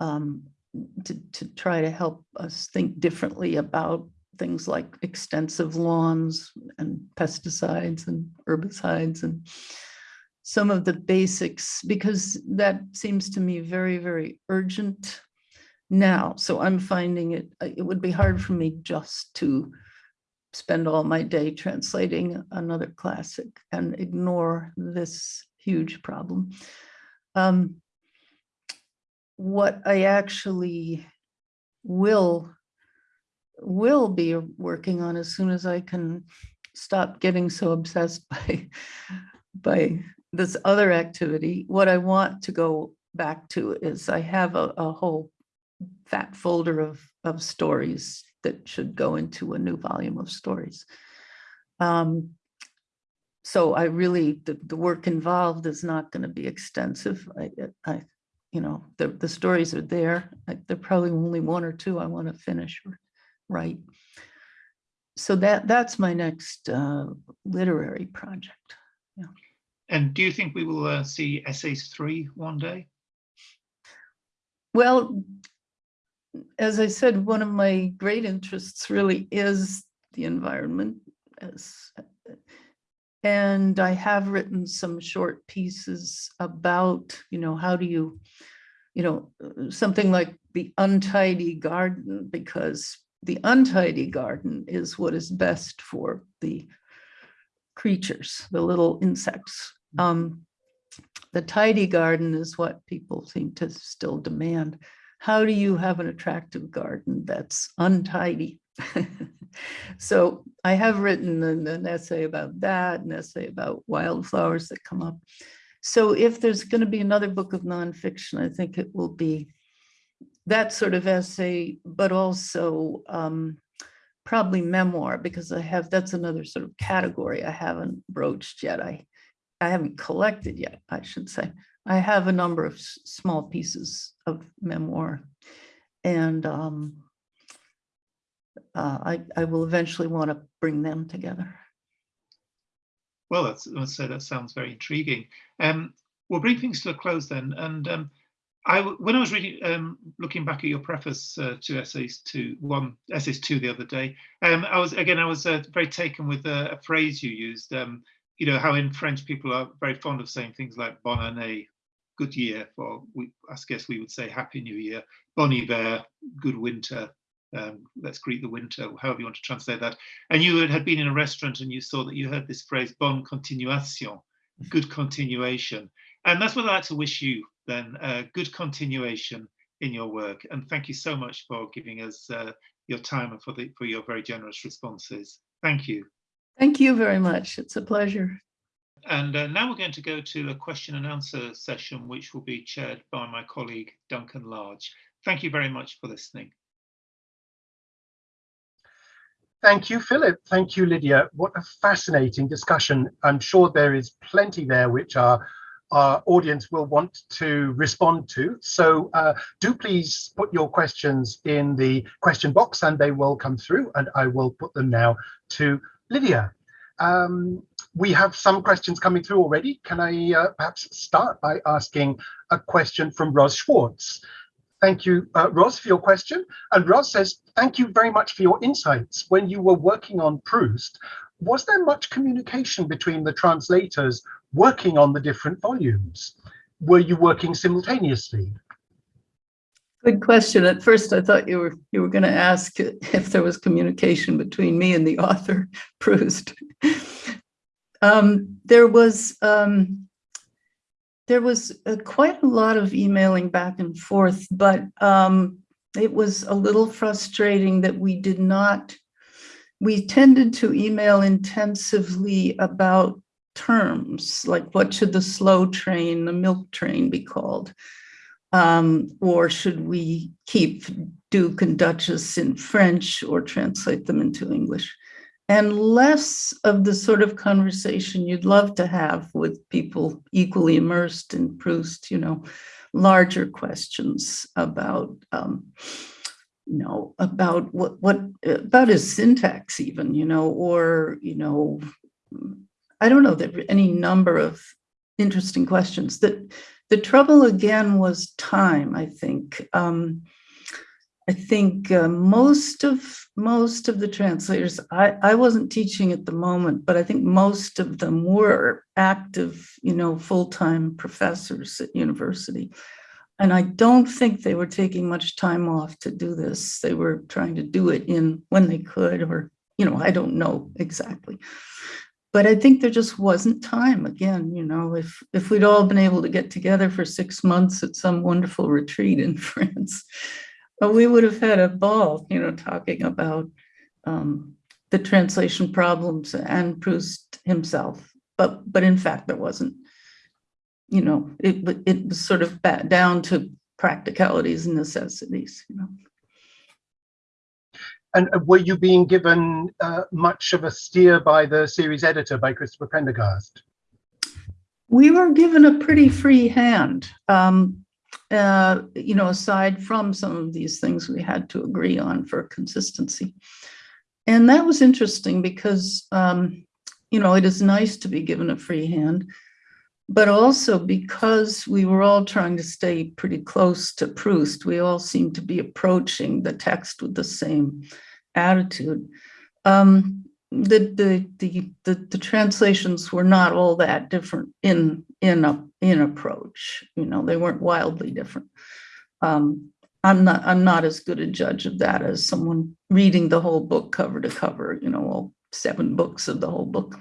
um, to, to try to help us think differently about things like extensive lawns and pesticides and herbicides and some of the basics, because that seems to me very, very urgent now. So I'm finding it, uh, it would be hard for me just to spend all my day translating another classic and ignore this huge problem. Um, what I actually will will be working on as soon as I can stop getting so obsessed by by this other activity. What I want to go back to is I have a, a whole fat folder of of stories that should go into a new volume of stories. Um, so I really, the, the work involved is not going to be extensive. I, I, you know, the, the stories are there. I, there probably only one or two I want to finish or write. So that that's my next uh, literary project. And do you think we will uh, see essays three one day? Well, as I said, one of my great interests really is the environment. As, and I have written some short pieces about, you know, how do you, you know, something like the untidy garden, because the untidy garden is what is best for the creatures, the little insects. Um, the tidy garden is what people seem to still demand how do you have an attractive garden that's untidy? so I have written an, an, essay about that, an essay about wildflowers that come up. So if there's going to be another book of nonfiction, I think it will be that sort of essay, but also um, probably memoir, because I have, that's another sort of category I haven't broached yet. I, I haven't collected yet, I should say. I have a number of small pieces of memoir and um, uh, I, I will eventually want to bring them together. Well, that's, let's say that sounds very intriguing. Um, we'll bring things to a close then. And um, I, when I was reading, um, looking back at your preface uh, to essays two, one essays two the other day, um, I was again I was uh, very taken with a, a phrase you used. Um, you know how in French people are very fond of saying things like "bonne année," good year, or we, I guess we would say Happy New Year, Bon hiver, good winter, um, let's greet the winter, however you want to translate that. And you had been in a restaurant and you saw that you heard this phrase, bon continuation, good continuation. And that's what I'd like to wish you then, uh, good continuation in your work. And thank you so much for giving us uh, your time and for, the, for your very generous responses. Thank you. Thank you very much. It's a pleasure. And uh, now we're going to go to a question and answer session, which will be chaired by my colleague, Duncan Large. Thank you very much for listening. Thank you, Philip. Thank you, Lydia. What a fascinating discussion. I'm sure there is plenty there which our, our audience will want to respond to. So uh, do please put your questions in the question box and they will come through and I will put them now to Lydia. Um, we have some questions coming through already. Can I uh, perhaps start by asking a question from Ros Schwartz? Thank you, uh, Ros, for your question. And Ros says, thank you very much for your insights. When you were working on Proust, was there much communication between the translators working on the different volumes? Were you working simultaneously? Good question. At first, I thought you were you were going to ask if there was communication between me and the author, Proust. Um, there was um, there was uh, quite a lot of emailing back and forth, but um, it was a little frustrating that we did not, we tended to email intensively about terms, like what should the slow train, the milk train be called? Um, or should we keep Duke and Duchess in French or translate them into English? and less of the sort of conversation you'd love to have with people equally immersed in Proust, you know, larger questions about, um, you know, about what, what, about his syntax even, you know, or, you know, I don't know, there any number of interesting questions. That the trouble again was time, I think. Um, I think uh, most of most of the translators, I, I wasn't teaching at the moment, but I think most of them were active, you know, full-time professors at university. And I don't think they were taking much time off to do this. They were trying to do it in when they could, or, you know, I don't know exactly. But I think there just wasn't time again, you know, if if we'd all been able to get together for six months at some wonderful retreat in France, we would have had a ball, you know, talking about um, the translation problems and Proust himself. But but in fact, there wasn't. You know, it it was sort of down to practicalities and necessities. You know. And were you being given uh, much of a steer by the series editor, by Christopher Prendergast? We were given a pretty free hand. Um, uh, you know, aside from some of these things we had to agree on for consistency. And that was interesting because, um, you know, it is nice to be given a free hand, but also because we were all trying to stay pretty close to Proust, we all seemed to be approaching the text with the same attitude. Um, the, the, the, the, the translations were not all that different in, in, a, in approach, you know, they weren't wildly different. Um, I'm not, I'm not as good a judge of that as someone reading the whole book cover to cover, you know, all seven books of the whole book.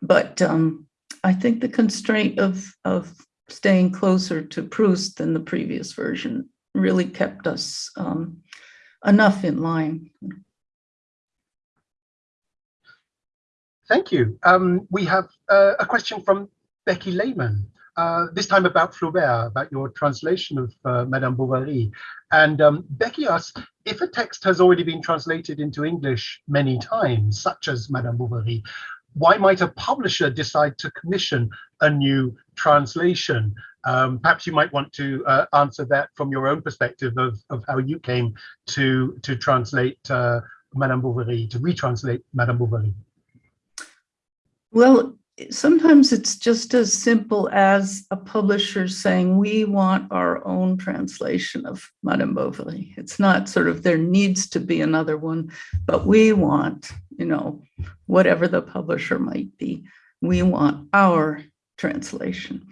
But um, I think the constraint of, of staying closer to Proust than the previous version really kept us um, enough in line. Thank you. Um, we have uh, a question from Becky Lehman, uh, this time about Flaubert, about your translation of uh, Madame Bovary. And um, Becky asks, if a text has already been translated into English many times, such as Madame Bovary, why might a publisher decide to commission a new translation? Um, perhaps you might want to uh, answer that from your own perspective of, of how you came to, to translate uh, Madame Bovary, to retranslate Madame Bovary. Well, sometimes it's just as simple as a publisher saying, we want our own translation of Madame Bovary. It's not sort of there needs to be another one, but we want, you know, whatever the publisher might be, we want our translation.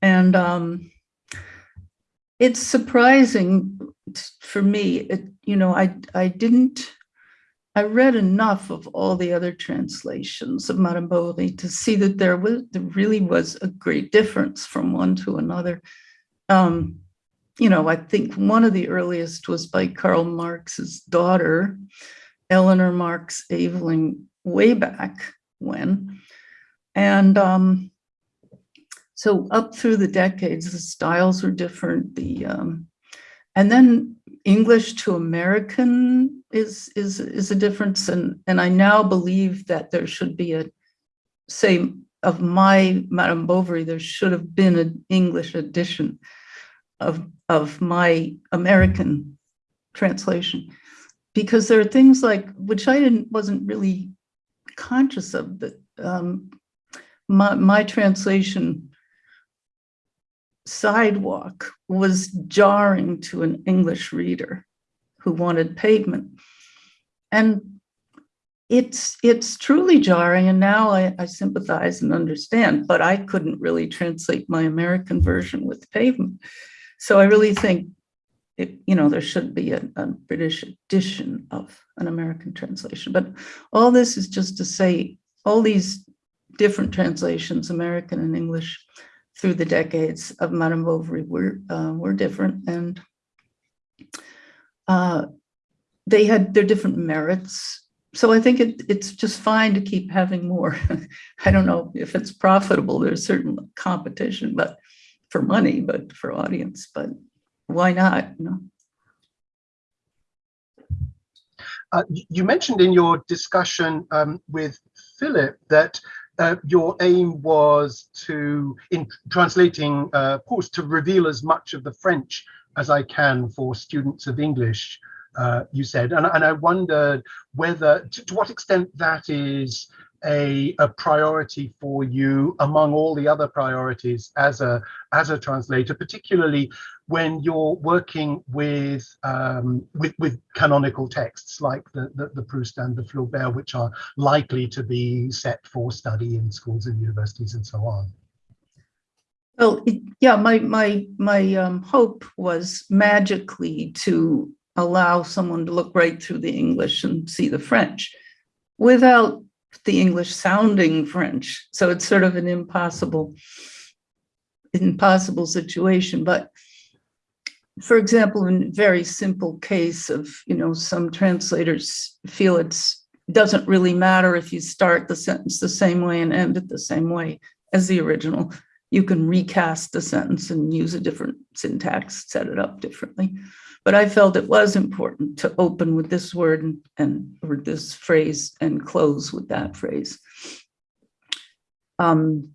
And um, it's surprising for me, it, you know, I, I didn't I read enough of all the other translations of Madame Bovary to see that there was there really was a great difference from one to another. Um, you know, I think one of the earliest was by Karl Marx's daughter, Eleanor Marx Aveling, way back when. And um, so up through the decades, the styles were different. The um, and then English to American is is is a difference, and and I now believe that there should be a say of my Madame Bovary, there should have been an English edition of of my American translation, because there are things like which I didn't wasn't really conscious of that um, my my translation sidewalk was jarring to an English reader who wanted pavement. And it's it's truly jarring and now I, I, sympathize and understand but i couldn't really translate my american version with pavement so i really think it, you know there should be a, a, british edition of an american translation but all this is just to say all these different translations american and english through the decades of Madame Bovary were, uh, were different and uh, they had their different merits. So I think it, it's just fine to keep having more. I don't know if it's profitable, there's certain competition, but for money, but for audience, but why not, you know? Uh, you mentioned in your discussion um, with Philip that uh, your aim was to, in translating uh, Proust, to reveal as much of the French as I can for students of English, uh, you said. And, and I wondered whether, to, to, what extent that is a, a priority for you among all the other priorities as a as a translator, particularly when you're working with um, with, with canonical texts like the, the, the Proust and the Flaubert, which are likely to be set for study in schools and universities and so on. Well, it- yeah, my, my, my um, hope was magically to allow someone to look right through the English and see the French without the English sounding French. So it's sort of an impossible, impossible situation. But for example, in a very simple case of, you know, some translators feel it's doesn't really matter if you start the sentence the same way and end it the same way as the original. You can recast the sentence and use a different syntax, set it up differently. But I felt it was important to open with this word and, and or this phrase and close with that phrase. Um,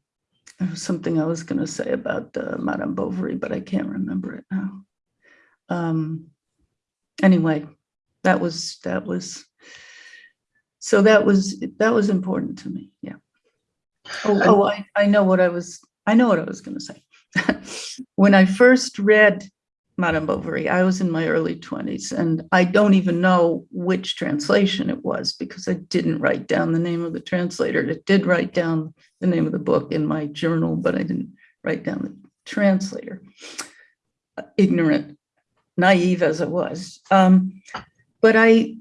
something I was going to say about uh, Madame Bovary, but I can't remember it now. Um, anyway, that was that was so that was that was important to me. Yeah. Oh, oh I, I know what I was I know what I was going to say. when I first read Madame Bovary, I was in my early 20s, and I don't even know which translation it was because I didn't write down the name of the translator. It did write down the name of the book in my journal, but I didn't write down the translator. Ignorant, naive as it was. Um, but I,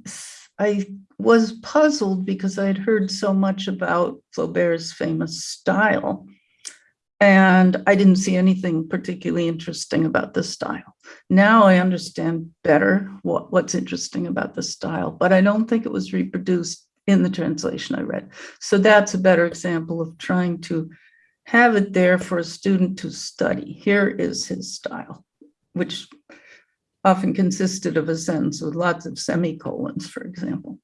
I was puzzled because I had heard so much about Flaubert's famous style. And I didn't see anything particularly interesting about the style. Now I understand better what, what's interesting about the style, but I don't think it was reproduced in the translation I read. So that's a better example of trying to have it there for a student to study. Here is his style, which often consisted of a sentence with lots of semicolons, for example.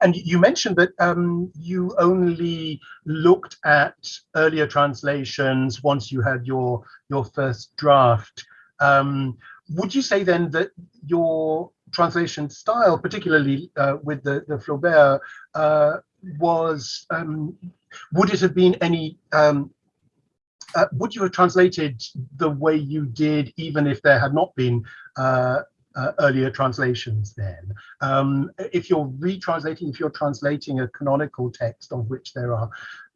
And you mentioned that um, you only looked at earlier translations once you had your your first draft. Um, would you say then that your translation style, particularly uh, with the, the Flaubert, uh, was, um, would it have been any, um, uh, would you have translated the way you did even if there had not been uh, uh, earlier translations then. Um, if you're retranslating, if you're translating a canonical text of which there are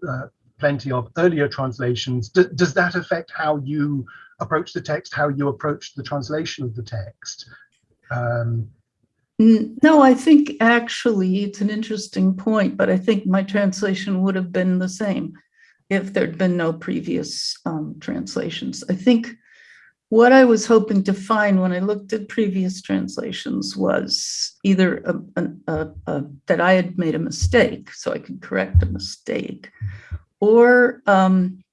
uh, plenty of earlier translations, does that affect how you approach the text, how you approach the translation of the text? Um, no, I think actually it's an interesting point, but I think my translation would have been the same if there'd been no previous um, translations. I think what I was hoping to find when I looked at previous translations was either a, a, a, that I had made a mistake, so I could correct a mistake, or um,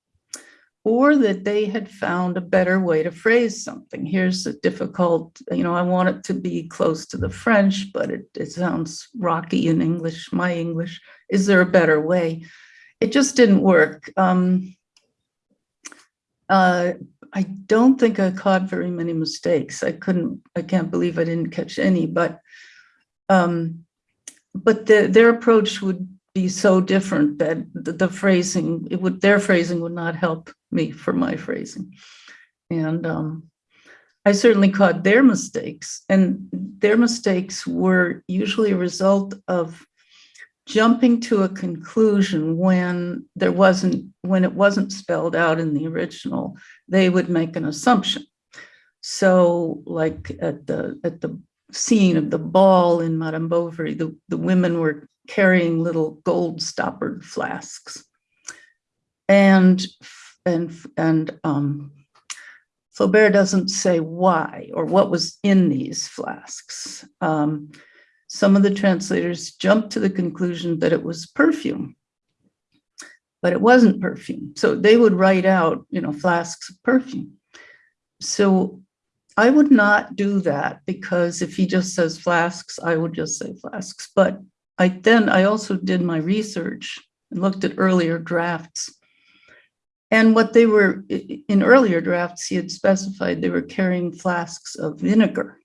or that they had found a better way to phrase something. Here's a difficult, you know, I want it to be close to the French, but it, it sounds rocky in English, my English. Is there a better way? It just didn't work. Um, uh, I don't think I caught very many mistakes. I couldn't, I can't believe I didn't catch any, but um, but the, their approach would be so different that the, the, phrasing, it would, their phrasing would not help me for my phrasing. And um, I certainly caught their mistakes and their mistakes were usually a result of jumping to a conclusion when there wasn't, when it wasn't spelled out in the original, they would make an assumption. So like at the, at the scene of the ball in Madame Bovary, the, the women were carrying little gold stoppered flasks. And, and, and um, Flaubert doesn't say why or what was in these flasks. Um, some of the translators jumped to the conclusion that it was perfume, but it wasn't perfume. So they would write out, you know, flasks of perfume. So I would not do that because if he just says flasks, I would just say flasks. But I then I also did my research and looked at earlier drafts. And what they were in earlier drafts, he had specified they were carrying flasks of vinegar.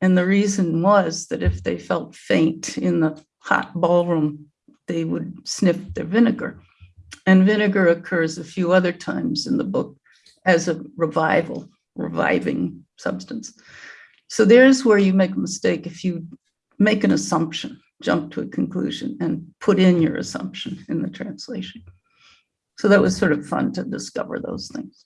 And the reason was that if they felt faint in the hot ballroom, they would sniff their vinegar. And vinegar occurs a few other times in the book as a revival, reviving substance. So there's where you make a mistake if you make an assumption, jump to a conclusion and put in your assumption in the translation. So that was sort of fun to discover those things.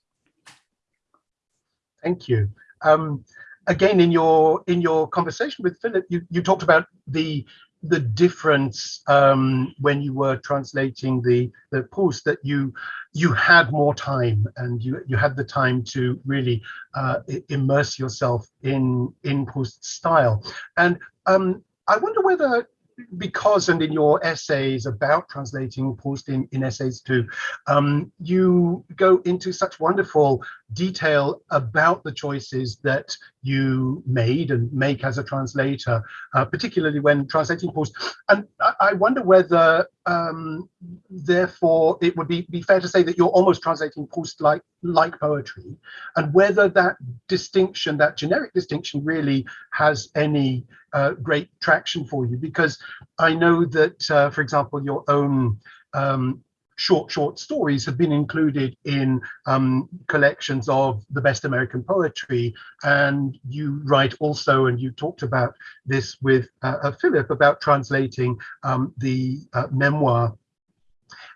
Thank you. Um, again, in your in your conversation with Philip, you, you talked about the the difference um, when you were translating the the Proust that you you had more time and you you had the time to really uh, immerse yourself in in Proust style. And um, I wonder whether because and in your essays about translating Proust in, in essays too, um, you go into such wonderful detail about the choices that you made and make as a translator, uh, particularly when translating Proust. And I, I wonder whether, um, therefore, it would be, be fair to say that you're almost translating Proust like, like poetry, and whether that distinction, that generic distinction really has any uh, great traction for you. Because I know that, uh, for example, your own um, short, short stories have been included in um, collections of the best American poetry. And you write also, and you talked about this with uh, uh Philip, about translating um, the uh, memoir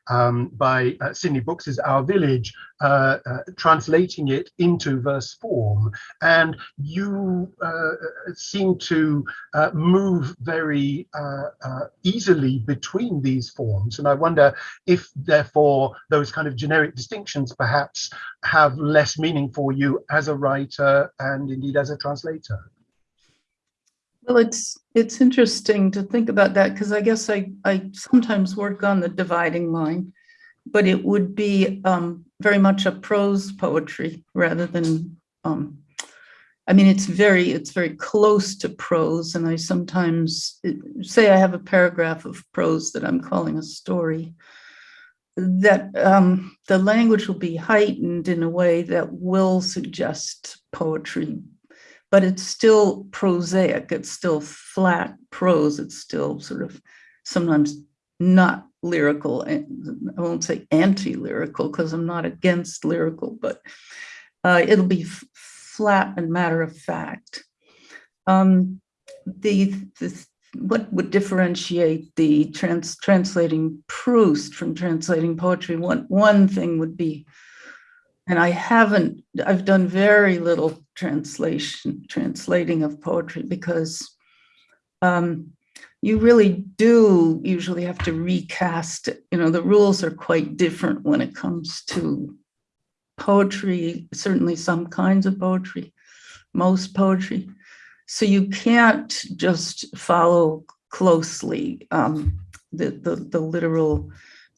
um, by uh, Sydney Brooks's Our Village, uh, uh, translating it into verse form. And you uh, seem to uh, move very uh, easily between these forms. And I wonder if, therefore, those kind of generic distinctions perhaps have less meaning for you as a writer and indeed as a translator. Well, it's it's interesting to think about that because I guess I, I sometimes work on the dividing line, but it would be um, very much a prose poetry rather than, um, I mean, it's very, it's very close to prose. And I sometimes say I have a paragraph of prose that I'm calling a story that um, the language will be heightened in a way that will suggest poetry but it's still prosaic. It's still flat prose. It's still sort of sometimes not lyrical. I won't say anti-lyrical because I'm not against lyrical, but uh, it'll be flat and matter of fact. Um, the, the what would differentiate the trans translating Proust from translating poetry? One one thing would be and I haven't, I've done very little translation, translating of poetry because um, you really do usually have to recast it. You know, the rules are quite different when it comes to poetry, certainly some kinds of poetry, most poetry. So you can't just follow closely um, the, the, the literal,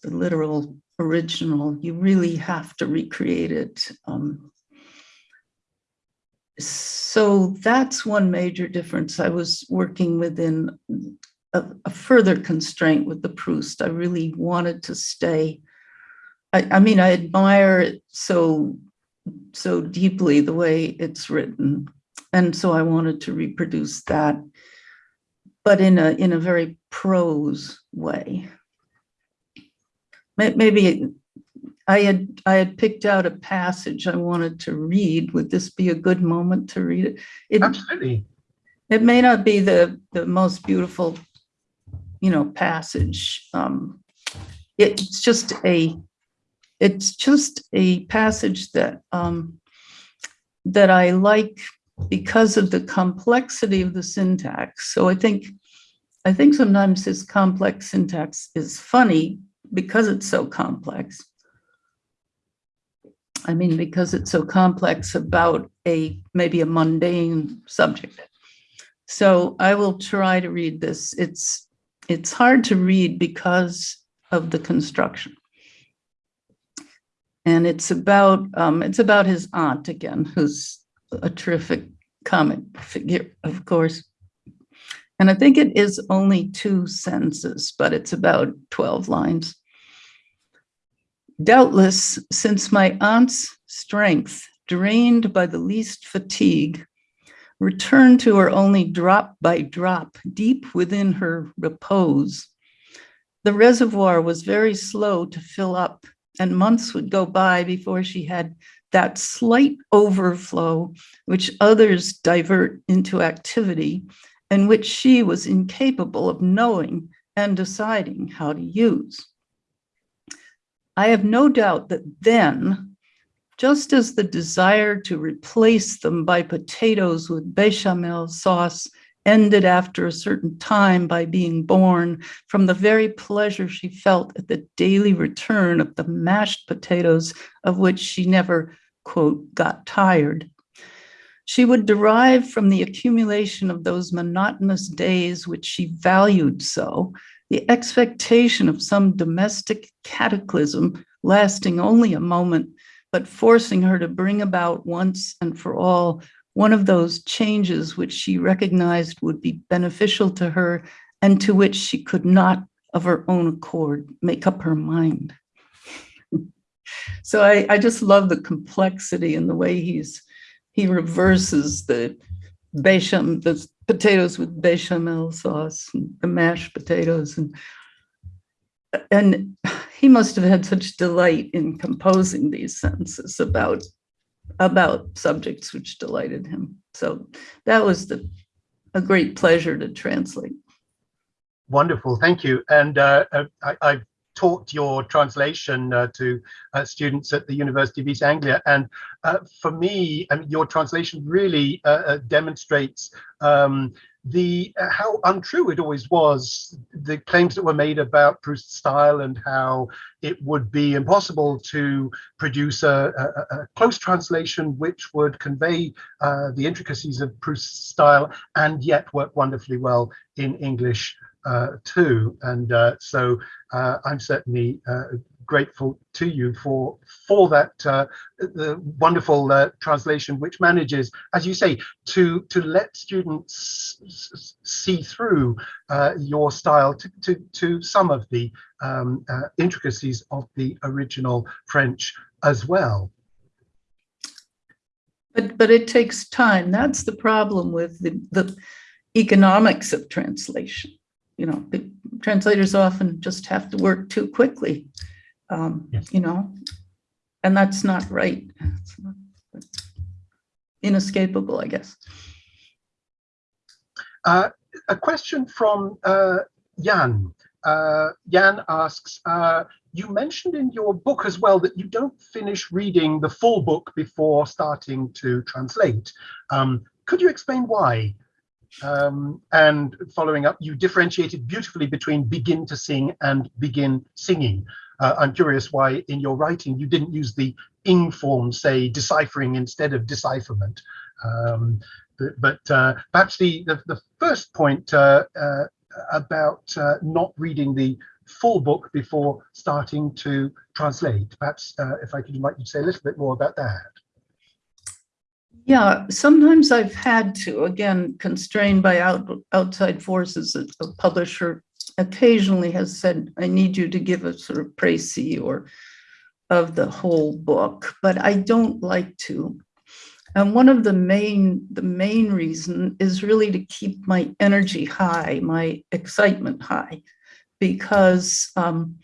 the literal original. You really have to recreate it. Um, so that's one major difference. I was working within a, a, further constraint with the Proust. I really wanted to stay. I, I mean, I admire it so so deeply the way it's written, and so I wanted to reproduce that, but in a in a very prose way maybe I had I had picked out a passage I wanted to read. Would this be a good moment to read it? it Absolutely. It may not be the the most beautiful, you know, passage. Um, it's just a it's just a passage that um, that I like because of the complexity of the syntax. So I think I think sometimes this complex syntax is funny because it's so complex. I mean, because it's so complex about a maybe a mundane subject. So I will try to read this. It's it's hard to read because of the construction. And it's about um, it's about his aunt again, who's a terrific comic figure, of course. And I think it is only two sentences, but it's about 12 lines. Doubtless, since my aunt's strength, drained by the least fatigue, returned to her only drop by drop, deep within her repose. The reservoir was very slow to fill up, and months would go by before she had that slight overflow which others divert into activity and which she was incapable of knowing and deciding how to use. I have no doubt that then, just as the desire to replace them by potatoes with bechamel sauce ended after a certain time by being born from the very pleasure she felt at the daily return of the mashed potatoes of which she never, quote, got tired. She would derive from the accumulation of those monotonous days which she valued so, the expectation of some domestic cataclysm lasting only a moment, but forcing her to bring about once and for all one of those changes which she recognized would be beneficial to her and to which she could not of her own accord make up her mind. so I, I just love the complexity and the way he's he reverses the bechamel, the potatoes with bechamel sauce and the mashed potatoes and and he must have had such delight in composing these sentences about about subjects which delighted him. So that was the, a great pleasure to translate. Wonderful, thank you. And uh, I, I've taught your translation uh, to uh, students at the University of East Anglia. And uh, for me, I mean, your translation really uh, uh, demonstrates um, the uh, how untrue it always was, the claims that were made about Proust's style and how it would be impossible to produce a, a, a close translation which would convey the intricacies of Proust's style and yet work wonderfully well in English too. And uh, so uh, I'm certainly uh, grateful to you for for that uh, the wonderful uh, translation, which manages, as you say, to to let students see through uh, your style to, to to some of the um, uh, intricacies of the original French as well. But but it takes time. That's the problem with the the economics of translation. You know, the translators often just have to work too quickly um, Yes. you know, and that's not right. It's not- it's Inescapable, I guess. Uh, a question from uh, Jan. Uh, Jan asks, uh, you mentioned in your book as well that you don't finish reading the full book before starting to translate. Um, could you explain why? Um, and following up, you differentiated beautifully between begin to sing and begin singing. Uh, I'm curious why in your writing you didn't use the ing form, say deciphering instead of decipherment. Um, but but uh, perhaps the, the, the first point uh, uh, about uh, not reading the full book before starting to translate. Perhaps uh, if I could invite you to say a little bit more about that. Yeah, sometimes I've had to, again, constrained by out, outside forces, a a publisher occasionally has said, I need you to give a sort of précis or of the whole book, but I don't like to. And one of the main, the main reason is really to keep my energy high, my excitement high, because um,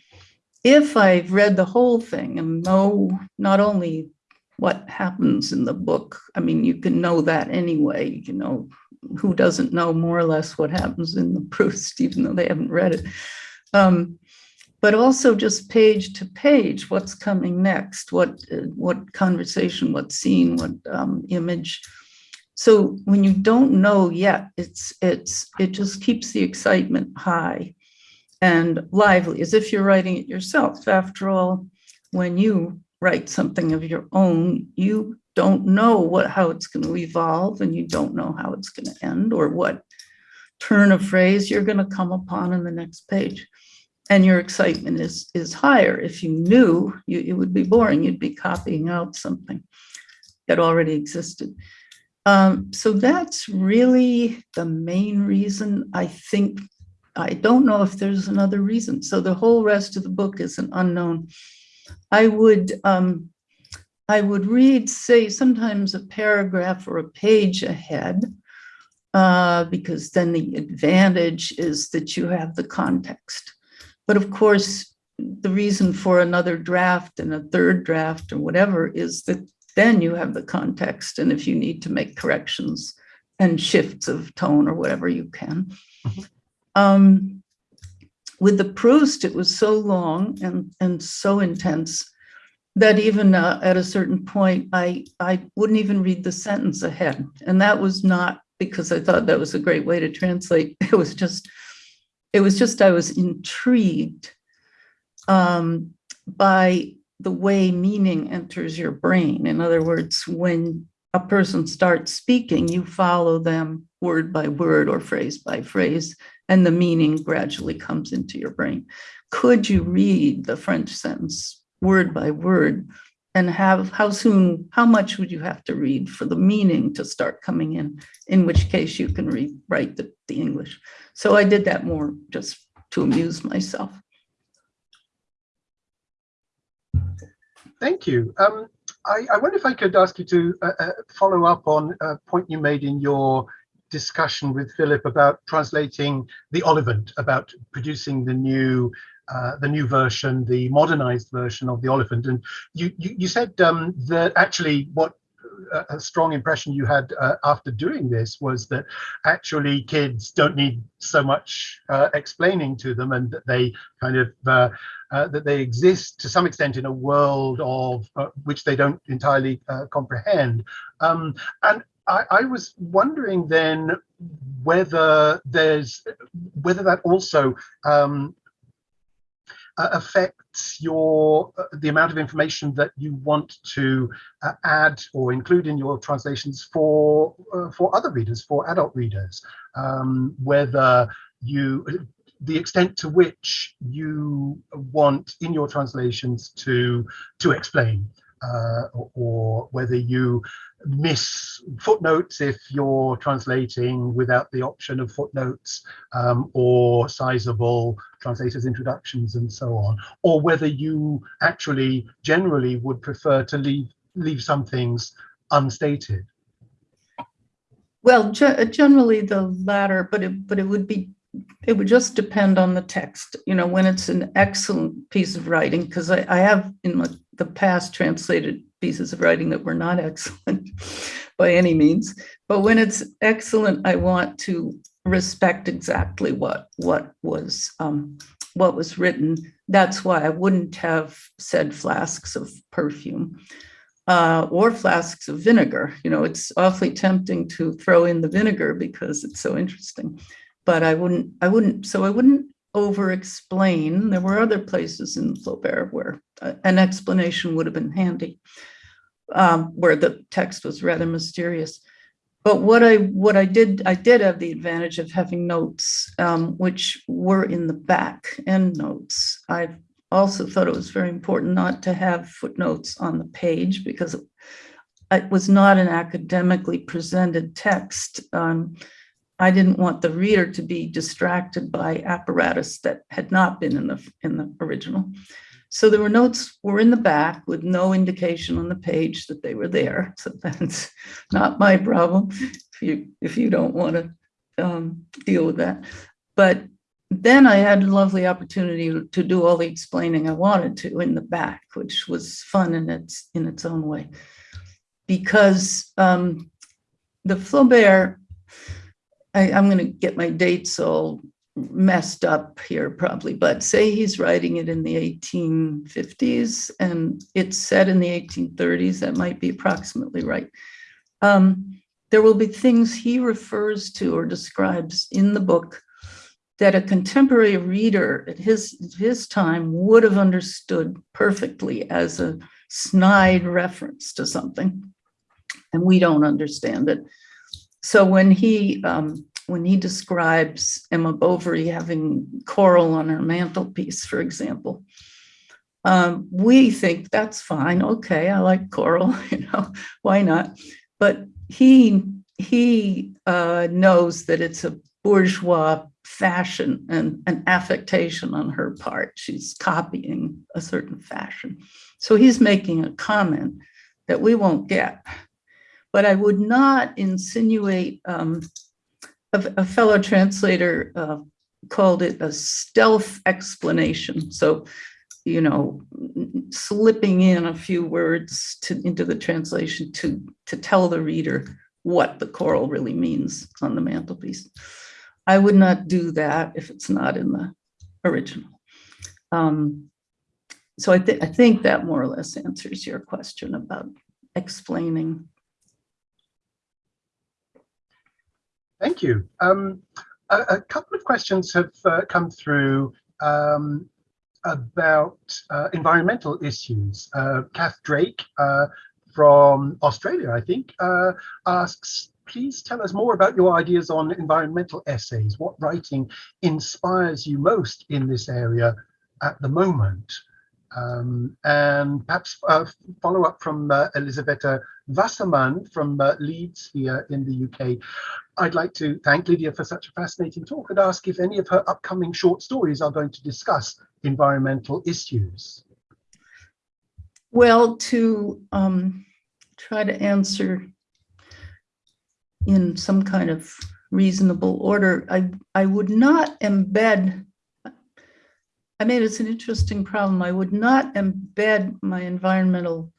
if I've read the whole thing and know not only what happens in the book, I mean, you can know that anyway, you know, who doesn't know more or less what happens in the Proust, even though they haven't read it. Um, but also just page to page, what's coming next, what what conversation, what scene, what um, image. So when you don't know yet, it's it's it just keeps the excitement high and lively, as if you're writing it yourself. After all, when you write something of your own, you don't know what how it's going to evolve and you don't know how it's going to end or what turn of phrase you're going to come upon in the next page. And your excitement is is higher. If you knew you, it would be boring. You'd be copying out something that already existed. Um, so that's really the main reason i think. I don't know if there's another reason. So the whole rest of the book is an unknown i would um, I would read, say, sometimes a paragraph or a page ahead, uh, because then the advantage is that you have the context. But of course, the reason for another draft and a third draft or whatever is that then you have the context. And if you need to make corrections and shifts of tone or whatever you can. Mhm. Um, with the Proust, it was so long and, and so intense that even uh, at a certain point, I, I wouldn't even read the sentence ahead. And that was not because I thought that was a great way to translate. It was just, it was just, I was intrigued um, by the way meaning enters your brain. In other words, when a person starts speaking, you follow them word by word or phrase by phrase, and the meaning gradually comes into your brain. Could you read the French sentence word by word and have, how soon, how much would you have to read for the meaning to start coming in, in which case you can read, write the, the English. So I did that more just to amuse myself. Thank you. Um, I, I wonder if I could ask you to uh, uh, follow up on a point you made in your discussion with Philip about translating the Oliphant, about producing the new uh, the new version, the modernized version of the Oliphant. And you you, you said um, that actually what uh, a strong impression you had uh, after doing this was that actually kids don't need so much uh, explaining to them and that they kind of uh, uh, that they exist to some extent in a world of which they don't entirely comprehend. Um, and I, I, was wondering then whether there's whether that also um, affects your uh, the amount of information that you want to uh, add or include in your translations for uh, for other readers, for adult readers, um, whether you the extent to which you want in your translations to to explain uh, or, whether you miss footnotes if you're translating without the option of footnotes um, or sizable translators introductions and so on or whether you actually generally would prefer to leave leave some things unstated well generally the latter but it but it would be it would just depend on the text. You know, when it's an excellent piece of writing, because I, I, have in the past translated pieces of writing that were not excellent by any means. But when it's excellent, I want to respect exactly what what was um, what was written. That's why I wouldn't have said flasks of perfume. Uh, or flasks of vinegar. You know, it's awfully tempting to throw in the vinegar because it's so interesting but I wouldn't, I wouldn't, so I wouldn't over explain. There were other places in Flaubert where uh, an explanation would have been handy, um, where the text was rather mysterious. But what I what I did, I did have the advantage of having notes, um, which were in the back end notes. I also thought it was very important not to have footnotes on the page because it was not an academically presented text. Um, I didn't want the reader to be distracted by apparatus that had not been in the in the original. So there were notes were in the back with no indication on the page that they were there. So that's not my problem if you if you don't want to um, deal with that. But then I had a lovely opportunity to do all the explaining I wanted to in the back, which was fun in its in its own way. Because um, the Flaubert I, am going to get my dates all messed up here probably, but say he's writing it in the 1850s and it's set in the 1830s, that might be approximately right. Um, there will be things he refers to or describes in the book that a contemporary reader at his, his time would have understood perfectly as a snide reference to something. And we don't understand it. So when he um, when he describes Emma Bovary having coral on her mantelpiece, for example, um, we think that's fine. Okay, I like coral. You know, why not? But he he uh, knows that it's a bourgeois fashion and an affectation on her part. She's copying a certain fashion. So he's making a comment that we won't get but I would not insinuate um, a, a fellow translator uh, called it a stealth explanation. So, you know, slipping in a few words to, into the translation to, to tell the reader what the coral really means on the mantelpiece. I would not do that if it's not in the original. Um, so I, th I think that more or less answers your question about explaining. Thank you. Um, a, a, couple of questions have uh, come through um, about uh, environmental issues. Uh, Kath Drake uh, from Australia, I think, uh, asks, please tell us more about your ideas on environmental essays. What writing inspires you most in this area at the moment? Um, and perhaps uh, follow up from Elisabetta Wasserman from uh, Leeds here in the UK. I'd like to thank Lydia for such a fascinating talk and ask if any of her upcoming short stories are going to discuss environmental issues. Well, to um, try to answer in some kind of reasonable order, I, I would not embed I mean, it's an interesting problem. I would not embed my environmental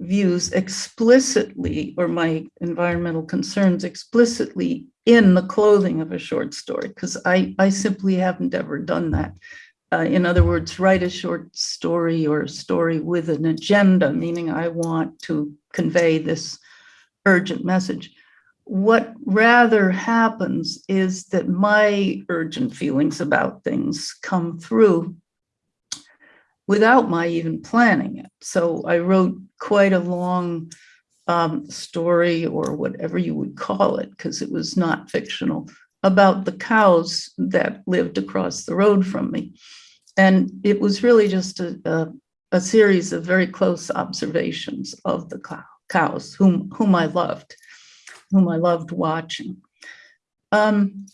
views explicitly or my environmental concerns explicitly in the clothing of a short story because I, I simply haven't ever done that. Uh, in other words, write a short story or a story with an agenda, meaning I want to convey this urgent message what rather happens is that my urgent feelings about things come through without my even planning it. So I wrote quite a long um, story or whatever you would call it, because it was not fictional, about the cows that lived across the road from me. And it was really just a, a, a series of very close observations of the cows whom, whom I loved whom I loved watching. Um,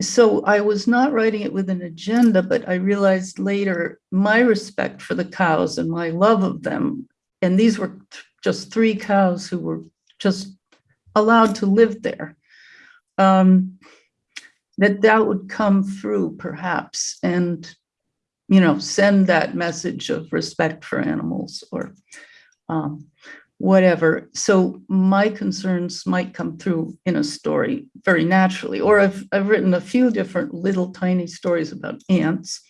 so I was not writing it with an agenda, but I realized later my respect for the cows and my love of them, and these were just three cows who were just allowed to live there, um, that that would come through perhaps and, you know, send that message of respect for animals or um, whatever. So my concerns might come through in a story very naturally, or I've, I've written a few different little tiny stories about ants,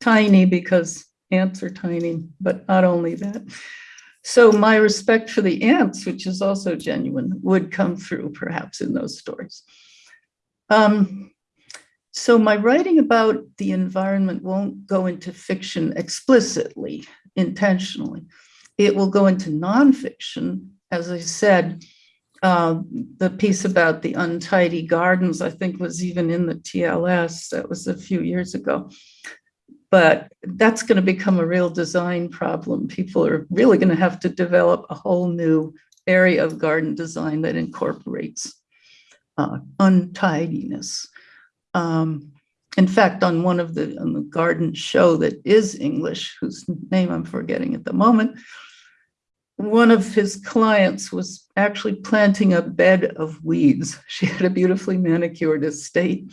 tiny because ants are tiny, but not only that. So my respect for the ants, which is also genuine, would come through perhaps in those stories. Um, so my writing about the environment won't go into fiction explicitly, intentionally it will go into nonfiction. As I said, uh, the piece about the untidy gardens, I think was even in the TLS, that was a few years ago. But that's going to become a real design problem. People are really going to have to develop a whole new area of garden design that incorporates uh, untidiness. Um, in fact, on one of the, on the garden show that is English, whose name I'm forgetting at the moment, one of his clients was actually planting a bed of weeds. She had a beautifully manicured estate,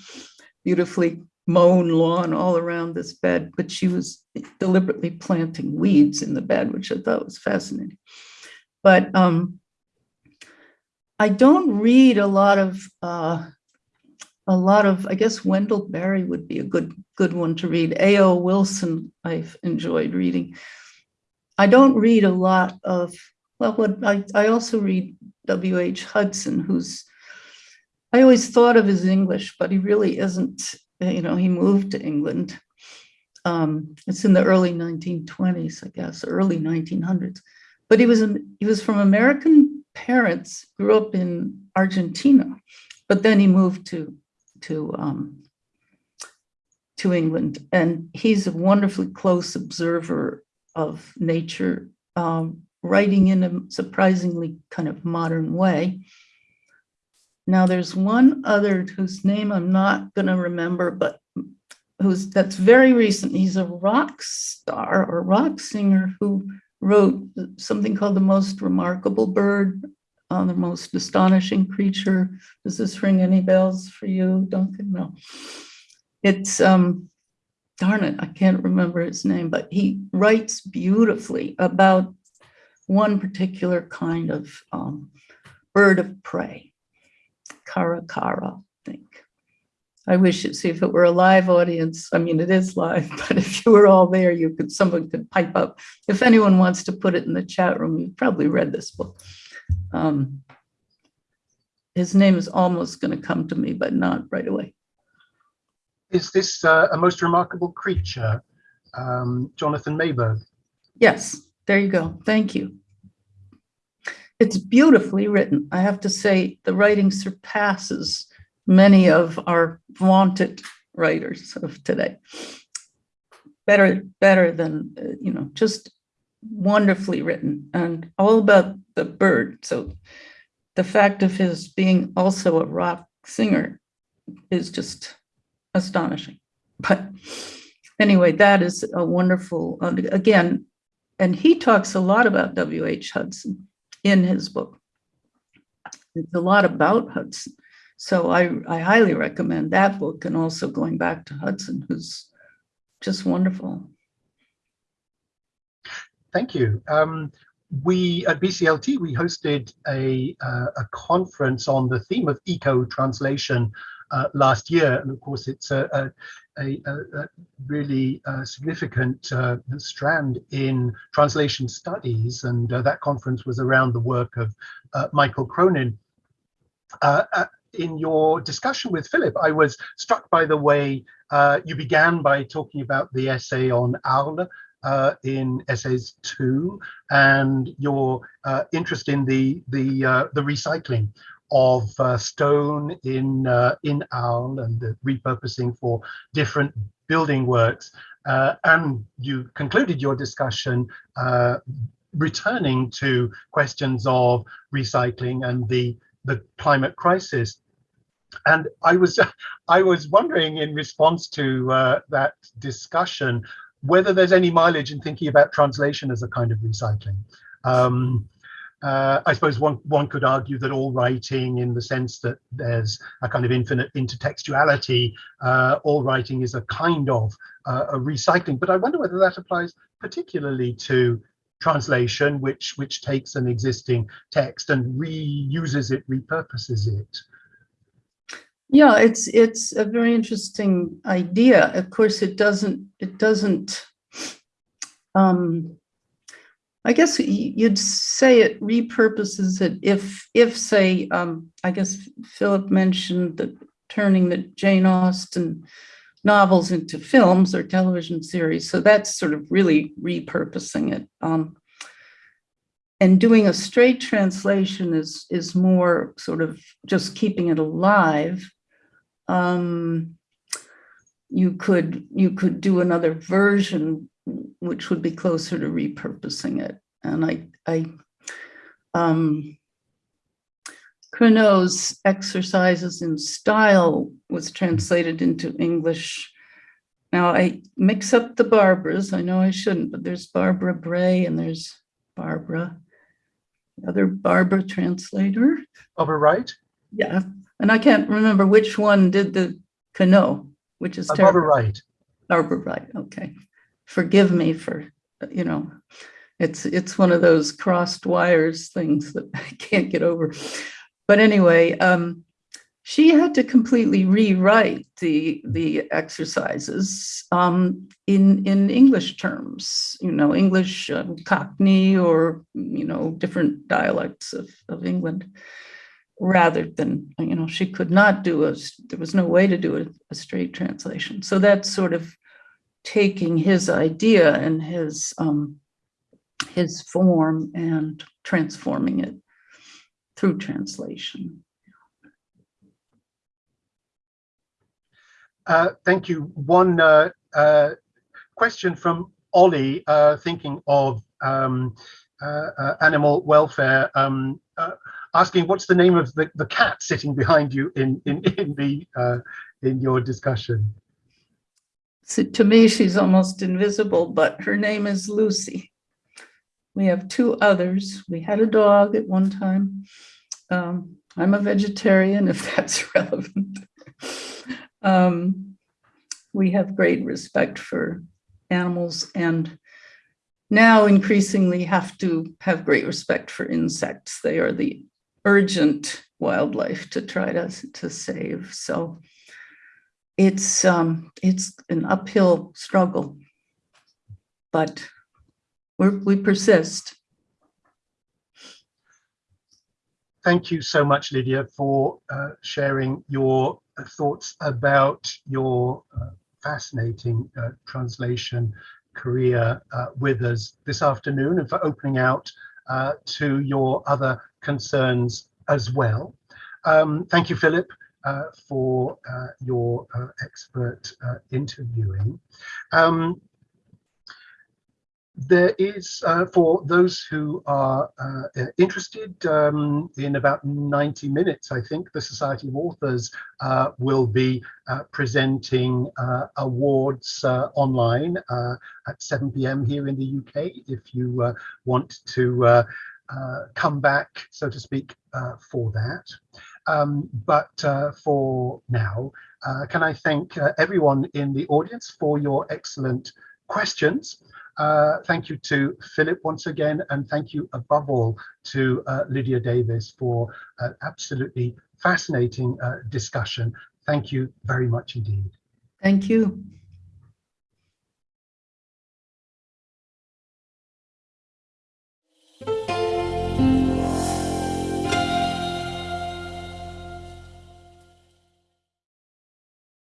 beautifully mown lawn all around this bed, but she was deliberately planting weeds in the bed, which I thought was fascinating. But um, I don't read a lot of uh, a lot of, I guess Wendell Berry would be a good good one to read. E.O. Wilson, I've enjoyed reading. I don't read a lot of, well, what I, I also read W.H. Hudson, who's, I always thought of as English, but he really isn't, you know, he moved to England. Um, it's in the early 1920s, I guess, early 1900s. But he was, he was from American parents, grew up in Argentina, but then he moved to, to, um, to England. And he's a wonderfully close observer of nature, um, writing in a surprisingly kind of modern way. Now there's one other whose name I'm not going to remember, but who's that's very recent. He's a rock star or rock singer who wrote something called The Most Remarkable Bird uh, the most astonishing creature. Does this ring any bells for you, Duncan? No. It's, um, darn it, I can't remember his name, but he writes beautifully about one particular kind of um, bird of prey, caracara, I think. I wish it, see if it were a live audience, I mean, it is live, but if you were all there, you could, someone could pipe up. If anyone wants to put it in the chat room, you've probably read this book. Um, His name is almost going to come to me, but not right away. Is this uh, a most remarkable creature, um, Jonathan Meiburg? Yes, there you go. Thank you. It's beautifully written. I have to say, the writing surpasses many of our vaunted writers of today. Better, better than, uh, you know, just wonderfully written and all about the bird. So the fact of his being also a rock singer is just astonishing. But anyway, that is a wonderful, uh, again, and he talks a lot about W.H. Hudson in his book. It's a lot about Hudson. So I, I highly recommend that book and also going back to Hudson, who's just wonderful. Thank you. Um, we at BCLT, we hosted a, uh, a conference on the theme of eco-translation uh, last year. And of course, it's a, a, a, a really uh, significant uh, strand in translation studies. And uh, that conference was around the work of Michael Cronin. In your discussion with Philip, I was struck by the way you began by talking about the essay on Arles uh, in essays two and your uh, interest in the the uh, the recycling of uh, stone in uh, in Arles and the repurposing for different building works. Uh, and you concluded your discussion returning to questions of recycling and the the climate crisis. And I was I was wondering in response to that discussion whether there's any mileage in thinking about translation as a kind of recycling. Um, uh, I suppose one one could argue that all writing, in the sense that there's a kind of infinite intertextuality, uh, all writing is a kind of uh, a recycling. But I wonder whether that applies particularly to translation, which which takes an existing text and reuses it, repurposes it. Yeah, it's it's a very interesting idea. Of course, it doesn't it doesn't. Um, I guess you'd say it repurposes it if if say um, I guess Philip mentioned that turning the Jane Austen novels into films or television series. So that's sort of really repurposing it. Um, and doing a straight translation is is more sort of just keeping it alive um, you could you could do another version which would be closer to repurposing it. And I, I um, Queneau's exercises in style was translated into English. Now I mix up the Barbaras. I know I shouldn't, but there's Barbara Bray and there's Barbara, the other Barbara translator. Barbara Wright? Yeah, and I can't remember which one did the Queneau, which is Uh, terrible. Barbara Wright. Barbara Wright, okay. Forgive me for, you know, it's, it's one of those crossed wires things that I can't get over. But anyway, um, she had to completely rewrite the, the exercises um, in, in English terms, you know, English um, Cockney or, you know, different dialects of, of England rather than, you know, she could not do a, there was no way to do a, a straight translation. So that's sort of taking his idea and his, um, his form and transforming it through translation. Uh, thank you. One uh, uh, question from Ollie, uh, thinking of um, uh, uh, animal welfare. Um, asking what's the name of the, the cat sitting behind you in in in the in your discussion. So to me, she's almost invisible, but her name is Lucy. We have two others. We had a dog at one time. Um, I'm a vegetarian, if that's relevant. Um, we have great respect for animals and now increasingly have to have great respect for insects. They are the urgent wildlife to try to, to save. So it's um, it's an uphill struggle, but we persist. Thank you so much, Lydia, for uh, sharing your thoughts about your uh, fascinating uh, translation career uh, with us this afternoon and for opening out uh, to your other concerns as well. Um, thank you, Philip, uh, for uh, your uh, expert uh, interviewing. Um, there is, uh, for those who are interested, um, in about 90 minutes, I think, the Society of Authors will be presenting awards online at 7 p.m. here in the UK. If you want to come back, so to speak, for that. Um, but for now, can I thank everyone in the audience for your excellent questions. Uh, thank you to Philip once again, and thank you above all to uh, Lydia Davis for an absolutely fascinating uh, discussion. Thank you very much indeed. Thank you.